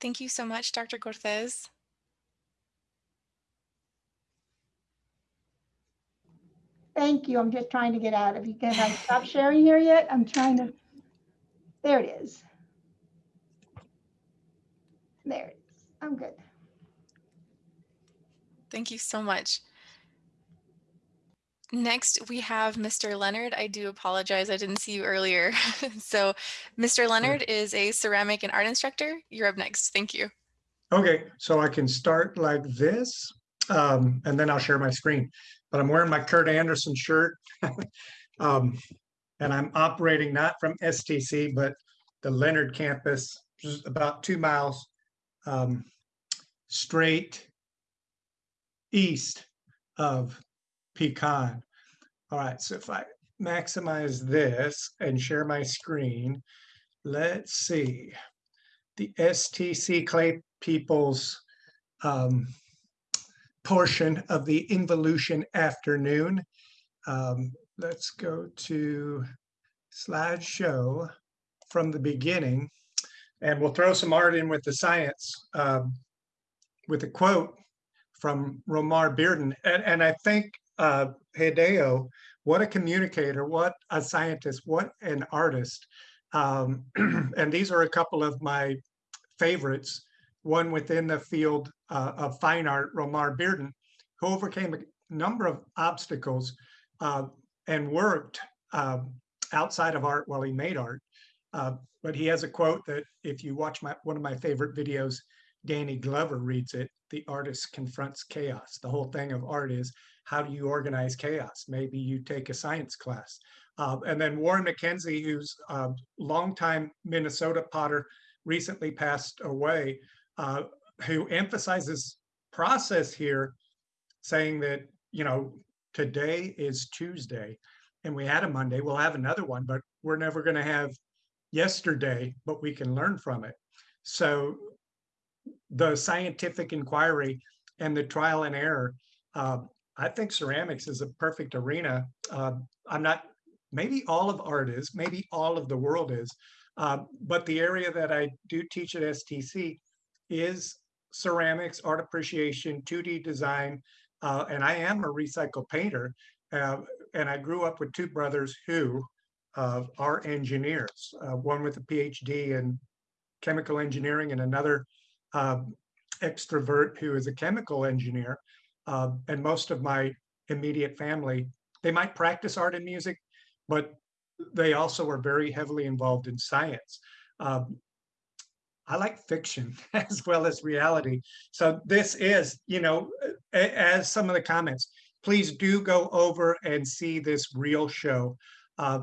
Thank you so much, Dr. Cortez. Thank you. I'm just trying to get out. If you can, I stop sharing here yet? I'm trying to, there it is. There it is. I'm good. Thank you so much. Next, we have Mr. Leonard. I do apologize, I didn't see you earlier. so Mr. Leonard is a ceramic and art instructor. You're up next. Thank you. Okay, so I can start like this, um, and then I'll share my screen. But I'm wearing my Kurt Anderson shirt. um, and I'm operating not from STC, but the Leonard campus, which is about two miles um, straight east of pecan. All right, so if I maximize this and share my screen, let's see. The STC Clay People's um, portion of the involution afternoon. Um, let's go to slideshow from the beginning and we'll throw some art in with the science um, with a quote from Romare Bearden. And, and I think uh, Hideo, what a communicator, what a scientist, what an artist. Um, and these are a couple of my favorites. One within the field uh, of fine art, Romare Bearden, who overcame a number of obstacles uh, and worked uh, outside of art while he made art. Uh, but he has a quote that if you watch my one of my favorite videos, Danny Glover reads it, the artist confronts chaos. The whole thing of art is how do you organize chaos? Maybe you take a science class. Uh, and then Warren MacKenzie, who's a longtime Minnesota potter, recently passed away, uh, who emphasizes process here, saying that, you know, today is Tuesday and we had a Monday, we'll have another one, but we're never going to have yesterday, but we can learn from it. So the scientific inquiry and the trial and error, uh, I think ceramics is a perfect arena. Uh, I'm not, maybe all of art is, maybe all of the world is, uh, but the area that I do teach at STC is ceramics, art appreciation, 2D design, uh, and I am a recycled painter. Uh, and I grew up with two brothers who uh, are engineers, one with a PhD in chemical engineering and another extrovert who is a chemical engineer. Uh, and most of my immediate family, they might practice art and music, but they also are very heavily involved in science. Um, I like fiction as well as reality. So this is, you know, as some of the comments, please do go over and see this real show. Uh,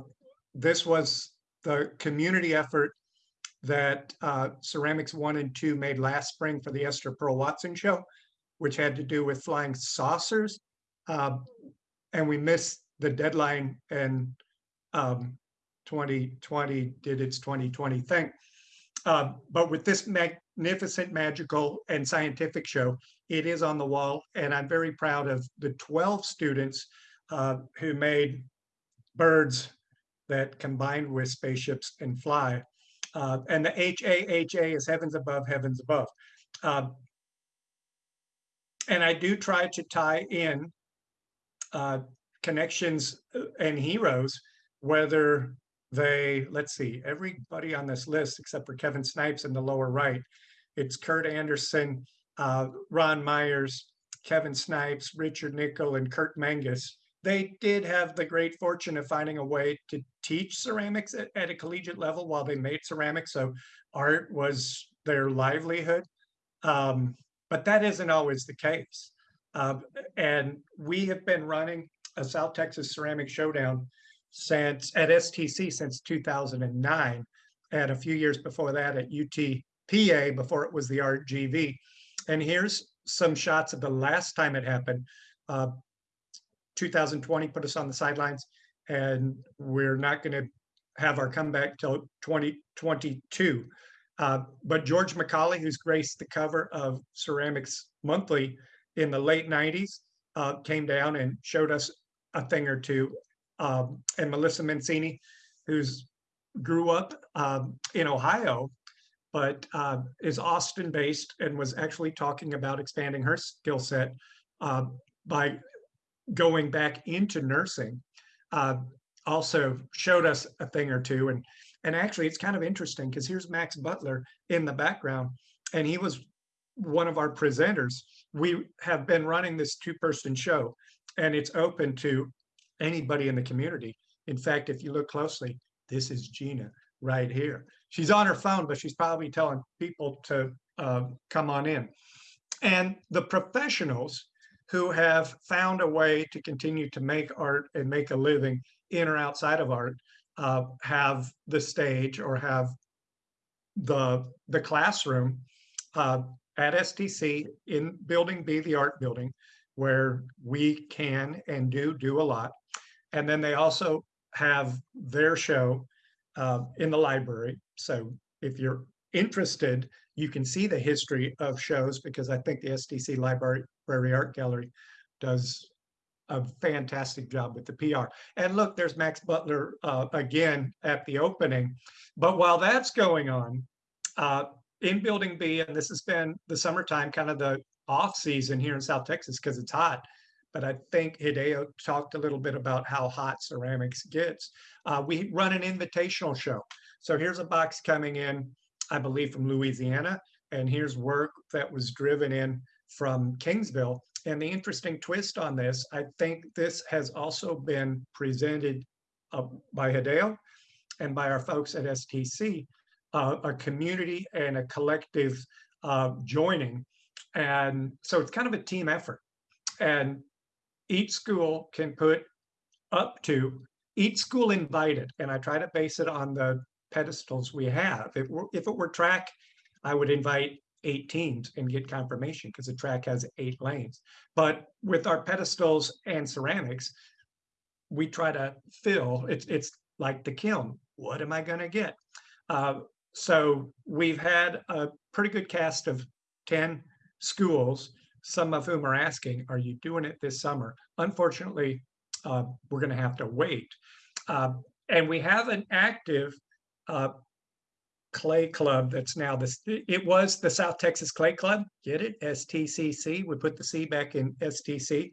this was the community effort that uh, Ceramics 1 and 2 made last spring for the Esther Pearl Watson show, which had to do with flying saucers. Uh, and we missed the deadline and um, 2020 did its 2020 thing. Uh, but with this magnificent, magical, and scientific show, it is on the wall. And I'm very proud of the 12 students uh, who made birds that combined with spaceships and fly. Uh, and the HAHA is heavens above, heavens above. Uh, and I do try to tie in uh, connections uh, and heroes, whether they, let's see, everybody on this list except for Kevin Snipes in the lower right, it's Kurt Anderson, uh, Ron Meyers, Kevin Snipes, Richard Nickel, and Kurt Mangus. They did have the great fortune of finding a way to teach ceramics at, at a collegiate level while they made ceramics. So art was their livelihood. Um, but that isn't always the case. Uh, and we have been running a South Texas Ceramic Showdown since at STC since 2009, and a few years before that at UTPA before it was the RGV. And here's some shots of the last time it happened. Uh, 2020 put us on the sidelines, and we're not going to have our comeback till 2022. Uh, but George McCauley, who's graced the cover of Ceramics Monthly in the late 90s, uh, came down and showed us a thing or two um, and Melissa Mancini, who's grew up um, in Ohio, but uh, is Austin based and was actually talking about expanding her skill set uh, by going back into nursing. Uh, also showed us a thing or two. And, and actually it's kind of interesting because here's Max Butler in the background and he was one of our presenters. We have been running this two person show and it's open to anybody in the community. In fact, if you look closely, this is Gina right here. She's on her phone, but she's probably telling people to uh, come on in. And the professionals who have found a way to continue to make art and make a living in or outside of art uh, have the stage or have the the classroom uh, at STC in Building B, the art building, where we can and do do a lot. And then they also have their show uh, in the library. So if you're interested, you can see the history of shows because I think the STC Library Art Gallery does a fantastic job with the PR. And look, there's Max Butler uh, again at the opening. But while that's going on, uh, in Building B, and this has been the summertime, kind of the off season here in South Texas because it's hot, but I think Hideo talked a little bit about how hot ceramics gets. Uh, we run an invitational show. So here's a box coming in, I believe from Louisiana, and here's work that was driven in from Kingsville. And the interesting twist on this, I think this has also been presented uh, by Hideo and by our folks at STC, uh, a community and a collective uh, joining. And so it's kind of a team effort. And each school can put up to, each school invited, and I try to base it on the pedestals we have. If, if it were track, I would invite eight teams and get confirmation because the track has eight lanes. But with our pedestals and ceramics, we try to fill, it's, it's like the kiln. What am I going to get? Uh, so we've had a pretty good cast of 10 schools, some of whom are asking, are you doing it this summer? Unfortunately, uh, we're going to have to wait. Uh, and we have an active uh, clay club that's now this, it was the South Texas Clay Club, get it? STCC, we put the C back in STC.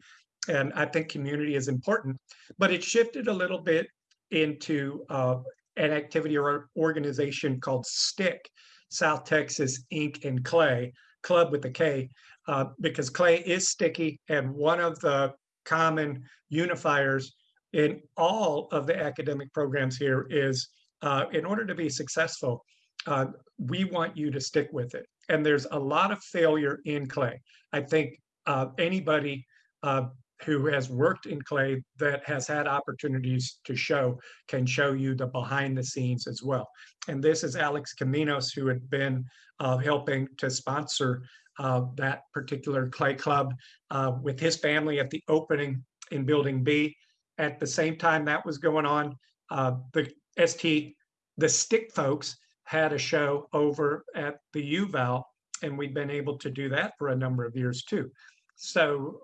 And I think community is important, but it shifted a little bit into uh, an activity or organization called STICK South Texas Ink and Clay, club with the K, uh, because clay is sticky and one of the common unifiers in all of the academic programs here is uh, in order to be successful, uh, we want you to stick with it. And there's a lot of failure in clay. I think uh, anybody uh, who has worked in clay that has had opportunities to show can show you the behind the scenes as well. And this is Alex Caminos who had been uh, helping to sponsor uh, that particular clay club uh, with his family at the opening in building B. At the same time that was going on, uh, the ST, the stick folks had a show over at the UVal and we've been able to do that for a number of years too. So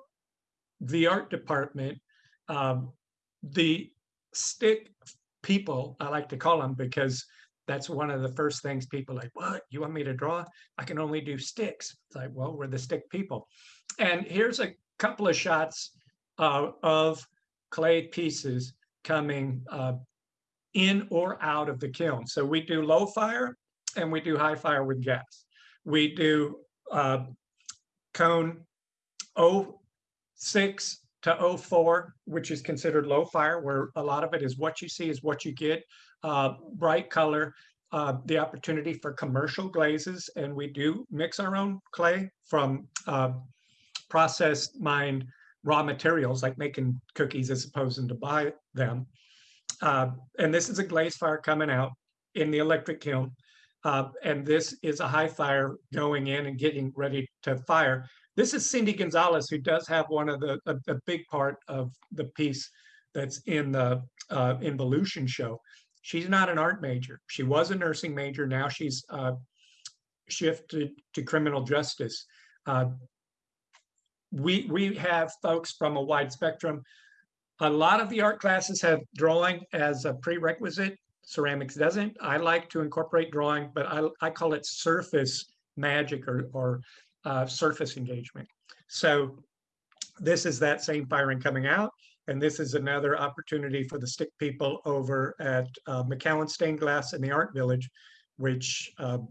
the art department, um, the stick people, I like to call them because that's one of the first things people like, what, you want me to draw? I can only do sticks. It's like, well, we're the stick people. And here's a couple of shots uh, of clay pieces coming uh, in or out of the kiln. So we do low fire and we do high fire with gas. We do uh, cone 06 to 04, which is considered low fire, where a lot of it is what you see is what you get. Uh, bright color, uh, the opportunity for commercial glazes, and we do mix our own clay from uh, processed mined raw materials, like making cookies as opposed to buy them. Uh, and this is a glaze fire coming out in the electric kiln. Uh, and this is a high fire going in and getting ready to fire. This is Cindy Gonzalez, who does have one of the, a, a big part of the piece that's in the uh, involution show. She's not an art major. She was a nursing major. Now she's uh, shifted to criminal justice. Uh, we, we have folks from a wide spectrum. A lot of the art classes have drawing as a prerequisite. Ceramics doesn't. I like to incorporate drawing, but I, I call it surface magic or, or uh, surface engagement. So this is that same firing coming out. And this is another opportunity for the stick people over at uh, McCowan Stained Glass in the Art Village, which um,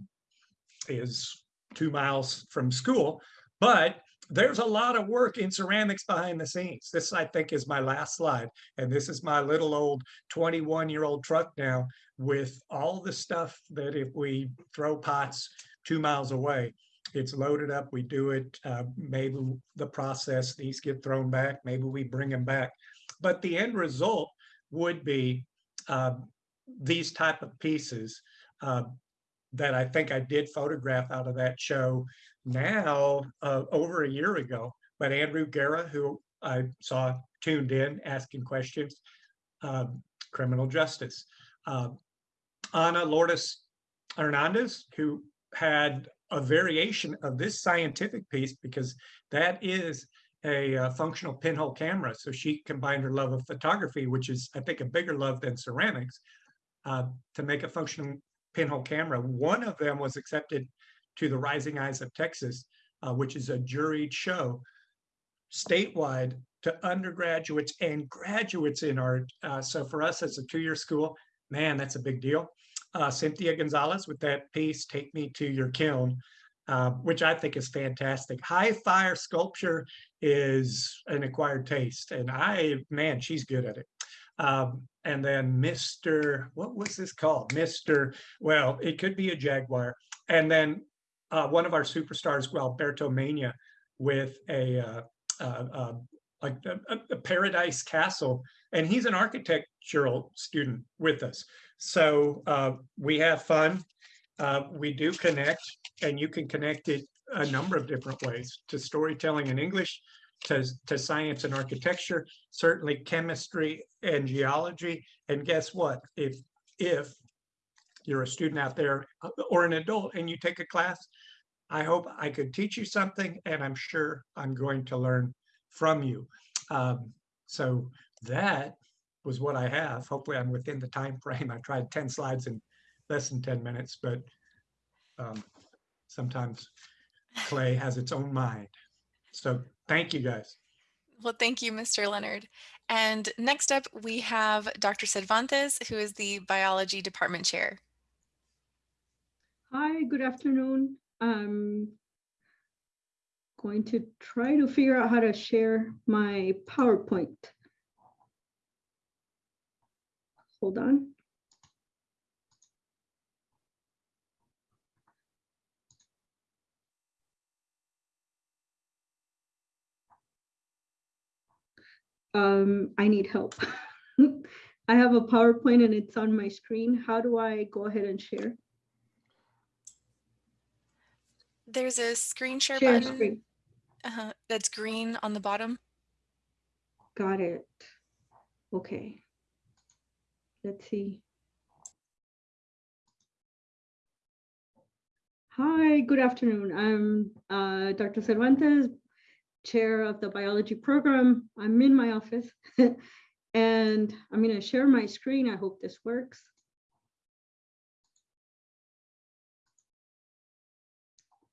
is two miles from school. But there's a lot of work in ceramics behind the scenes. This, I think, is my last slide. And this is my little old 21 year old truck now with all the stuff that if we throw pots two miles away, it's loaded up, we do it, uh, maybe the process, these get thrown back, maybe we bring them back. But the end result would be uh, these type of pieces uh, that I think I did photograph out of that show now uh, over a year ago. But Andrew Guerra, who I saw tuned in asking questions, um, criminal justice. Uh, Ana Lourdes Hernandez, who had a variation of this scientific piece because that is a uh, functional pinhole camera. So she combined her love of photography, which is, I think, a bigger love than ceramics, uh, to make a functional pinhole camera. One of them was accepted to the Rising Eyes of Texas, uh, which is a juried show statewide to undergraduates and graduates in art. Uh, so for us, it's a two-year school. Man, that's a big deal. Uh, Cynthia Gonzalez with that piece, Take Me to Your Kiln, uh, which I think is fantastic. High fire sculpture is an acquired taste, and I, man, she's good at it. Um, and then Mr. What was this called? Mr. Well, it could be a Jaguar. And then uh, one of our superstars, Alberto Mania, with a uh, uh, uh like a, a, Paradise Castle, and he's an architectural student with us. So uh, we have fun. Uh, we do connect, and you can connect it a number of different ways to storytelling in English, to, to science and architecture, certainly chemistry and geology. And guess what? If if you're a student out there uh, or an adult and you take a class, I hope I could teach you something and I'm sure I'm going to learn from you. Um, so that was what I have. Hopefully I'm within the time frame. I tried 10 slides in less than 10 minutes, but um, sometimes clay has its own mind. So thank you guys. Well, thank you, Mr. Leonard. And next up, we have Dr. Cervantes, who is the biology department chair. Hi, good afternoon. I'm going to try to figure out how to share my PowerPoint. Hold on. Um, I need help. I have a PowerPoint and it's on my screen. How do I go ahead and share? There's a screen share Share button screen. uh, that's green on the bottom. Got it. Okay. Let's see. Hi, good afternoon. I'm uh, Dr. Cervantes, Chair of the Biology Program. I'm in my office and I'm going to share my screen. I hope this works.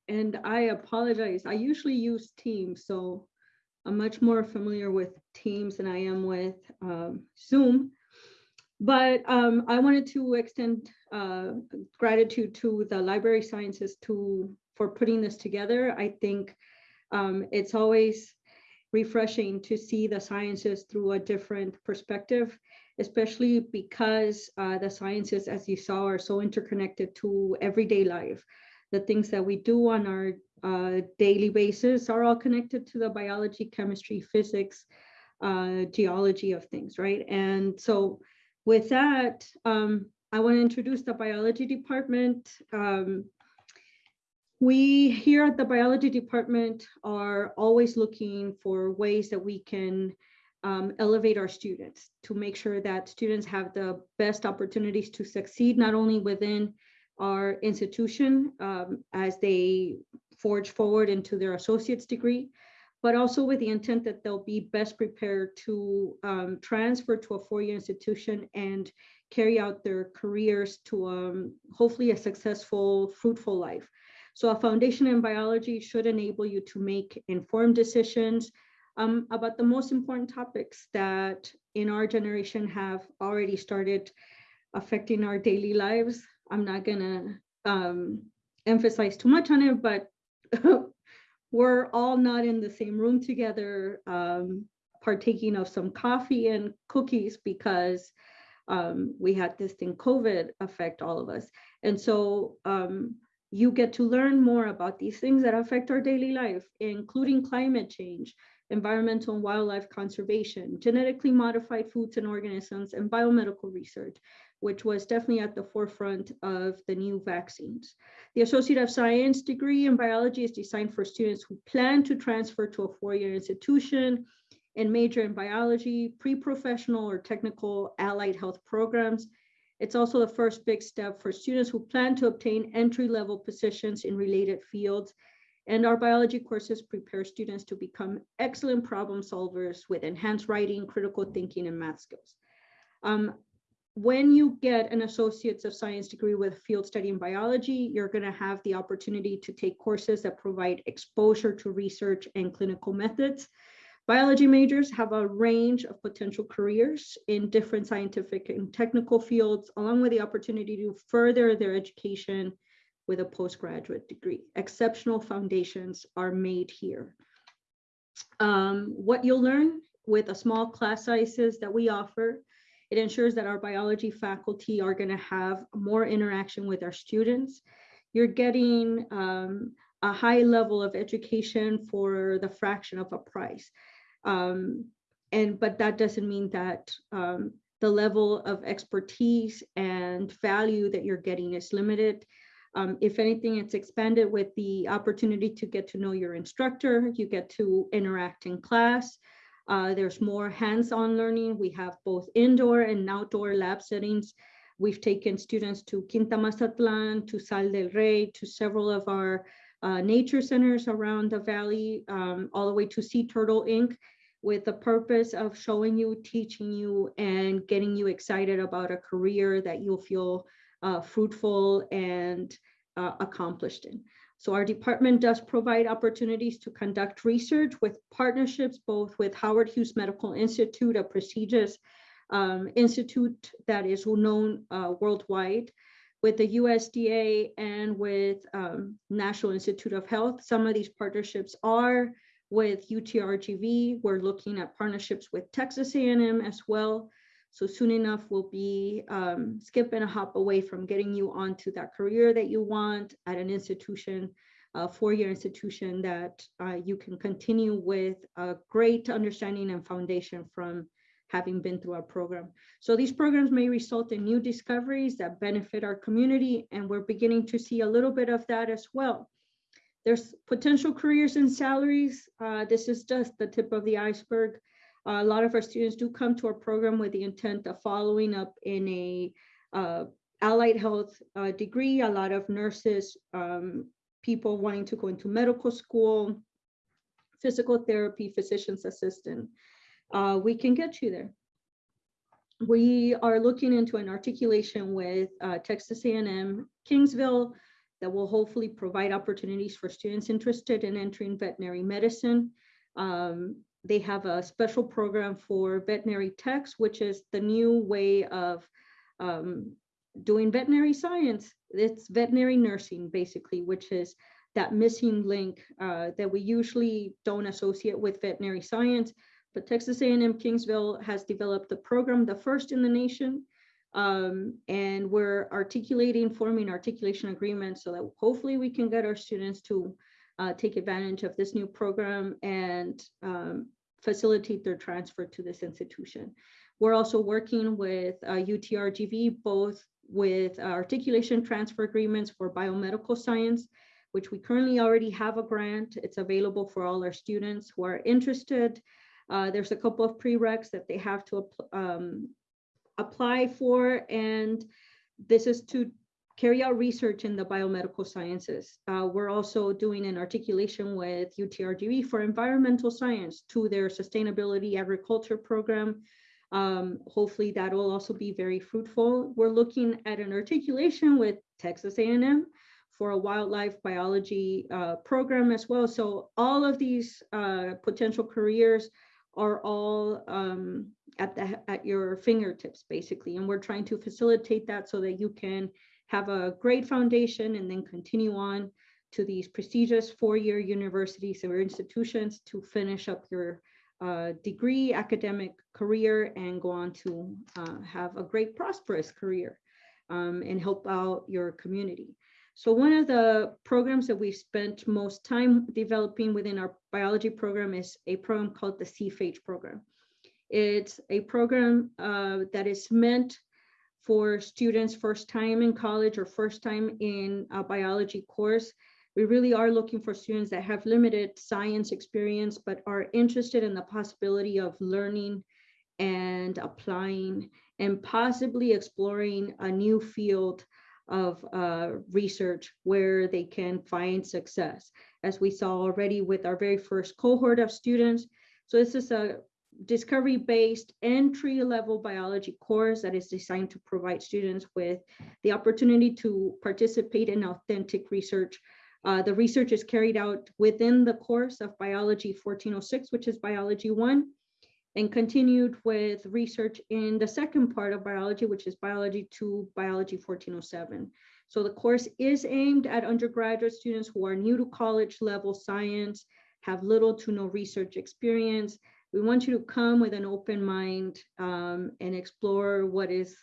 And I apologize. I usually use Teams, so I'm much more familiar with Teams than I am with um, Zoom. But um, I wanted to extend uh, gratitude to the Library Sciences to for putting this together. I think um, it's always refreshing to see the sciences through a different perspective, especially because uh, the sciences, as you saw, are so interconnected to everyday life. The things that we do on our uh, daily basis are all connected to the biology, chemistry, physics, uh, geology of things, right? And so with that, um, I want to introduce the biology department. Um, we here at the biology department are always looking for ways that we can um, elevate our students to make sure that students have the best opportunities to succeed, not only within our institution um, as they forge forward into their associate's degree, but also with the intent that they'll be best prepared to um, transfer to a four-year institution and carry out their careers to um, hopefully a successful, fruitful life. So a foundation in biology should enable you to make informed decisions um, about the most important topics that in our generation have already started affecting our daily lives. I'm not gonna um, emphasize too much on it, but we're all not in the same room together, um, partaking of some coffee and cookies because um, we had this thing COVID affect all of us. And so um, you get to learn more about these things that affect our daily life, including climate change, environmental and wildlife conservation, genetically modified foods and organisms, and biomedical research, which was definitely at the forefront of the new vaccines. The Associate of Science degree in biology is designed for students who plan to transfer to a four-year institution and major in biology, pre-professional or technical allied health programs. It's also the first big step for students who plan to obtain entry-level positions in related fields. And our biology courses prepare students to become excellent problem solvers with enhanced writing, critical thinking, and math skills. Um, when you get an Associates of Science degree with field study in biology, you're going to have the opportunity to take courses that provide exposure to research and clinical methods. Biology majors have a range of potential careers in different scientific and technical fields, along with the opportunity to further their education with a postgraduate degree. Exceptional foundations are made here. Um, what you'll learn with a small class sizes that we offer it ensures that our biology faculty are going to have more interaction with our students. You're getting um, a high level of education for the fraction of a price. Um, and but that doesn't mean that um, the level of expertise and value that you're getting is limited. Um, if anything, it's expanded with the opportunity to get to know your instructor. You get to interact in class. Uh, there's more hands-on learning. We have both indoor and outdoor lab settings. We've taken students to Quinta Mazatlan, to Sal del Rey, to several of our uh, nature centers around the valley, um, all the way to Sea Turtle Inc., with the purpose of showing you, teaching you, and getting you excited about a career that you'll feel uh, fruitful and uh, accomplished in. So our department does provide opportunities to conduct research with partnerships, both with Howard Hughes Medical Institute, a prestigious um, institute that is known uh, worldwide, with the USDA and with um, National Institute of Health. Some of these partnerships are with UTRGV. We're looking at partnerships with Texas A&M as well. So soon enough, we'll be um, skip and a hop away from getting you onto that career that you want at an institution, a four-year institution that uh, you can continue with a great understanding and foundation from having been through our program. So these programs may result in new discoveries that benefit our community, and we're beginning to see a little bit of that as well. There's potential careers and salaries. Uh, this is just the tip of the iceberg. A lot of our students do come to our program with the intent of following up in a uh, allied health uh, degree. A lot of nurses, um, people wanting to go into medical school, physical therapy, physician's assistant. Uh, we can get you there. We are looking into an articulation with uh, Texas A&M Kingsville that will hopefully provide opportunities for students interested in entering veterinary medicine. Um, they have a special program for veterinary techs, which is the new way of um, doing veterinary science. It's veterinary nursing, basically, which is that missing link uh, that we usually don't associate with veterinary science. But Texas A&M Kingsville has developed the program, the first in the nation, um, and we're articulating, forming articulation agreements so that hopefully we can get our students to uh, take advantage of this new program and um, facilitate their transfer to this institution. We're also working with uh, UTRGV, both with articulation transfer agreements for biomedical science, which we currently already have a grant. It's available for all our students who are interested. Uh, there's a couple of prereqs that they have to um, apply for, and this is to carry out research in the biomedical sciences. Uh, we're also doing an articulation with UTRGV for environmental science to their sustainability agriculture program. Um, hopefully that will also be very fruitful. We're looking at an articulation with Texas A&M for a wildlife biology uh, program as well. So all of these uh, potential careers are all um, at the at your fingertips basically, and we're trying to facilitate that so that you can have a great foundation and then continue on to these prestigious four-year universities or institutions to finish up your uh, degree, academic career, and go on to uh, have a great prosperous career um, and help out your community. So one of the programs that we've spent most time developing within our biology program is a program called the CFH program. It's a program uh, that is meant for students first time in college or first time in a biology course. We really are looking for students that have limited science experience, but are interested in the possibility of learning and applying and possibly exploring a new field of uh, research where they can find success, as we saw already with our very first cohort of students. So this is a discovery-based entry-level biology course that is designed to provide students with the opportunity to participate in authentic research. Uh, the research is carried out within the course of Biology 1406, which is Biology 1, and continued with research in the second part of biology, which is Biology 2, Biology 1407. So the course is aimed at undergraduate students who are new to college level science, have little to no research experience, we want you to come with an open mind um, and explore what is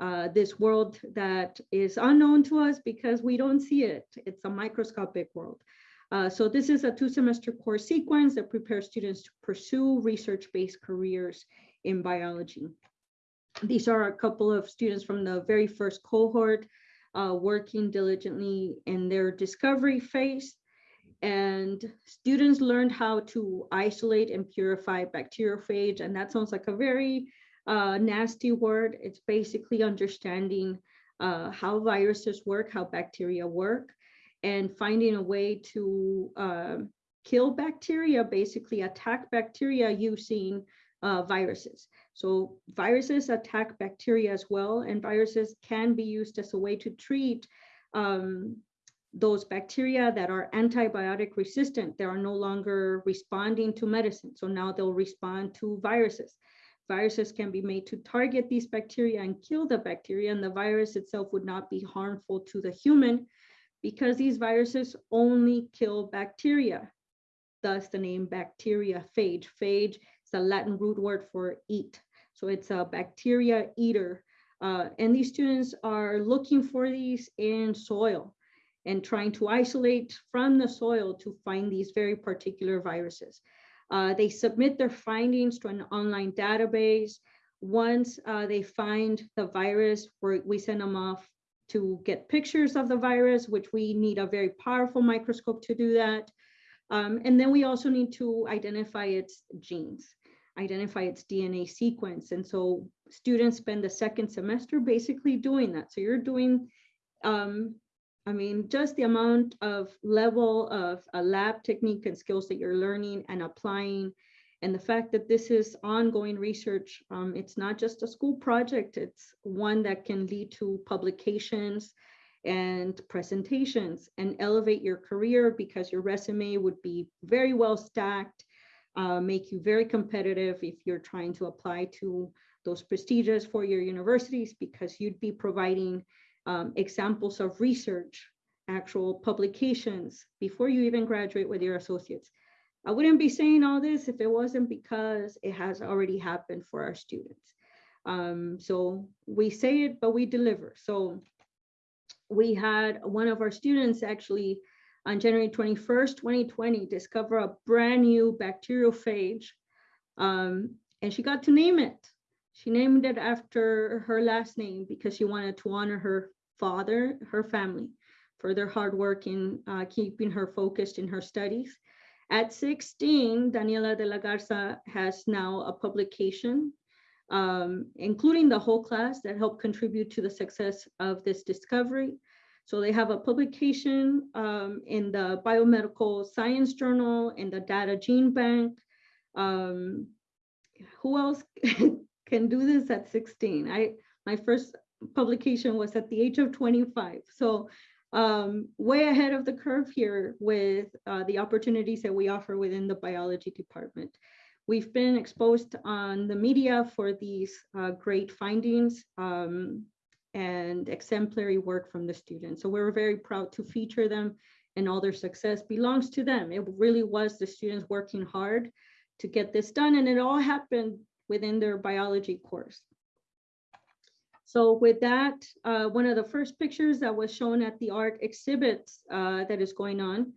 uh, this world that is unknown to us because we don't see it. It's a microscopic world. Uh, so this is a two semester course sequence that prepares students to pursue research-based careers in biology. These are a couple of students from the very first cohort uh, working diligently in their discovery phase and students learned how to isolate and purify bacteriophage. And that sounds like a very uh, nasty word. It's basically understanding uh, how viruses work, how bacteria work. and finding a way to uh, kill bacteria, basically attack bacteria using uh, viruses. So viruses attack bacteria as well, and viruses can be used as a way to treat um, those bacteria that are antibiotic resistant. They are no longer responding to medicine. So now they'll respond to viruses. Viruses can be made to target these bacteria and kill the bacteria, and the virus itself would not be harmful to the human because these viruses only kill bacteria. Thus the name bacteriophage. Phage Phage is a Latin root word for eat. So it's a bacteria eater. Uh, and these students are looking for these in soil and trying to isolate from the soil to find these very particular viruses. Uh, they submit their findings to an online database. Once uh, they find the virus, we send them off to get pictures of the virus, which we need a very powerful microscope to do that. Um, and then we also need to identify its genes, identify its DNA sequence. And so students spend the second semester basically doing that. So you're doing, um, I mean, just the amount of level of a lab technique and skills that you're learning and applying and the fact that this is ongoing research, um, it's not just a school project, it's one that can lead to publications and presentations and elevate your career because your resume would be very well stacked, uh, make you very competitive if you're trying to apply to those prestigious four-year universities because you'd be providing um, examples of research, actual publications before you even graduate with your associates. I wouldn't be saying all this if it wasn't because it has already happened for our students. Um, so we say it, but we deliver. So we had one of our students actually on January 21st, 2020, discover a brand new bacteriophage. Um, and she got to name it. She named it after her last name because she wanted to honor her father, her family, for their hard work in uh, keeping her focused in her studies. At 16, Daniela de la Garza has now a publication, um, including the whole class that helped contribute to the success of this discovery. So they have a publication um, in the Biomedical Science Journal, in the Data Gene Bank. Um, who else can do this at 16? I My first publication was at the age of 25. So um, way ahead of the curve here with uh, the opportunities that we offer within the biology department. We've been exposed on the media for these uh, great findings um, and exemplary work from the students. So we're very proud to feature them and all their success belongs to them. It really was the students working hard to get this done and it all happened within their biology course. So with that, uh, one of the first pictures that was shown at the art exhibit uh, that is going on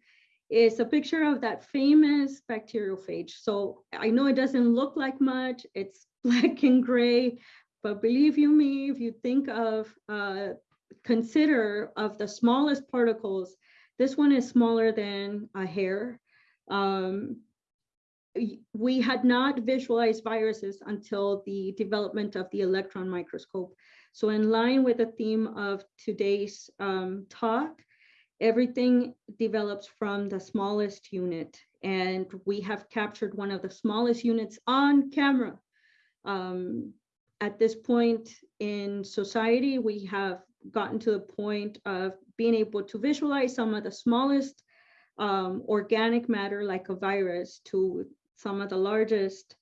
is a picture of that famous bacteriophage. So I know it doesn't look like much, it's black and gray, but believe you me, if you think of, uh, consider of the smallest particles, this one is smaller than a hair. Um, we had not visualized viruses until the development of the electron microscope. So in line with the theme of today's um, talk, everything develops from the smallest unit. And we have captured one of the smallest units on camera. Um, at this point in society, we have gotten to the point of being able to visualize some of the smallest um, organic matter like a virus to some of the largest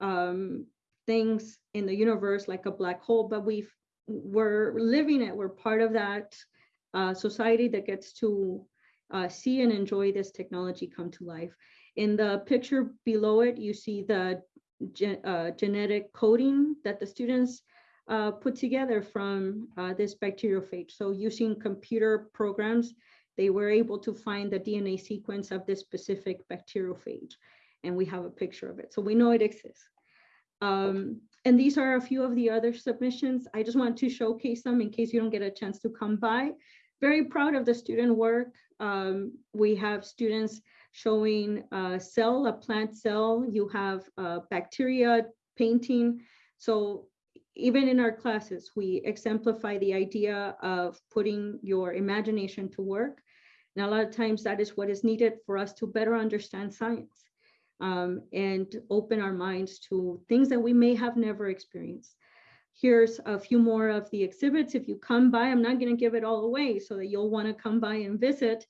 um, things in the universe like a black hole, but we've we're living it. We're part of that uh, society that gets to uh, see and enjoy this technology come to life. In the picture below it, you see the uh, genetic coding that the students uh, put together from uh, this bacteriophage. So using computer programs, they were able to find the DNA sequence of this specific bacteriophage. And we have a picture of it. So we know it exists. Um, and these are a few of the other submissions. I just want to showcase them in case you don't get a chance to come by. Very proud of the student work. Um, we have students showing a cell, a plant cell. You have bacteria painting. So even in our classes, we exemplify the idea of putting your imagination to work. And a lot of times that is what is needed for us to better understand science um, and open our minds to things that we may have never experienced. Here's a few more of the exhibits. If you come by, I'm not going to give it all away so that you'll want to come by and visit,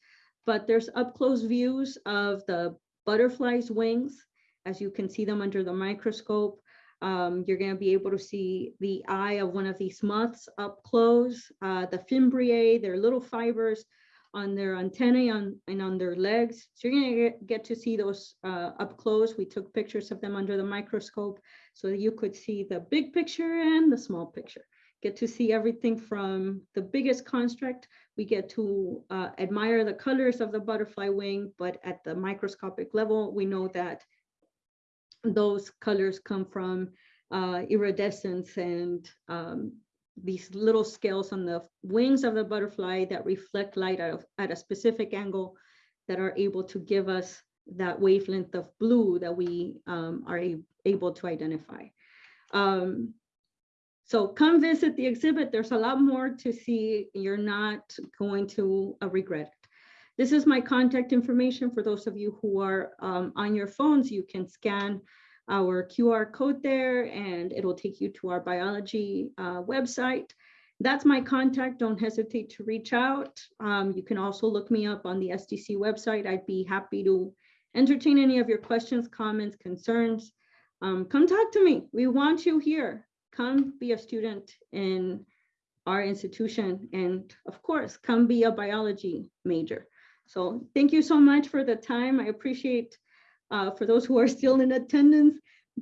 but there's up close views of the butterfly's wings as you can see them under the microscope. Um, you're going to be able to see the eye of one of these moths up close, uh, the fimbriae, their little fibers on their antennae on, and on their legs. So you're to get, to see those uh, up close. We took pictures of them under the microscope so that you could see the big picture and the small picture. Get to see everything from the biggest construct. We get to uh, admire the colors of the butterfly wing, but at the microscopic level, we know that those colors come from uh, iridescence and um, these little scales on the wings of the butterfly that reflect light at a, at a specific angle that are able to give us that wavelength of blue that we um, are able to identify. Um, so come visit the exhibit. There's a lot more to see. You're not going to uh, regret it. This is my contact information for those of you who are um, on your phones. You can scan our QR code there and it'll take you to our biology uh, website. That's my contact. Don't hesitate to reach out. Um, you can also look me up on the SDC website. I'd be happy to entertain any of your questions, comments, concerns. Um, come talk to me. We want you here. Come be a student in our institution. And of course, come be a biology major. So thank you so much for the time. I appreciate uh, for those who are still in attendance.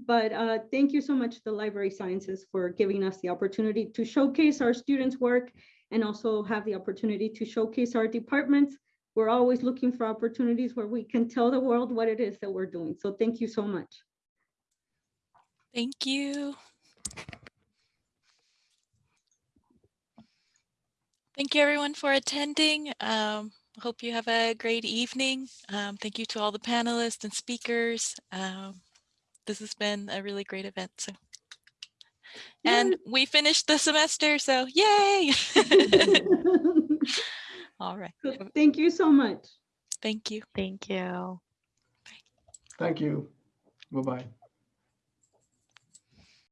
But uh, thank you so much to the Library Sciences for giving us the opportunity to showcase our students' work and also have the opportunity to showcase our departments. We're always looking for opportunities where we can tell the world what it is that we're doing. So thank you so much. Thank you. Thank you everyone for attending. Um, hope you have a great evening. Um, thank you to all the panelists and speakers. Um, this has been a really great event. So, and we finished the semester, so yay! all right. So thank you so much. Thank you. Thank you. Bye. Thank you. Bye-bye.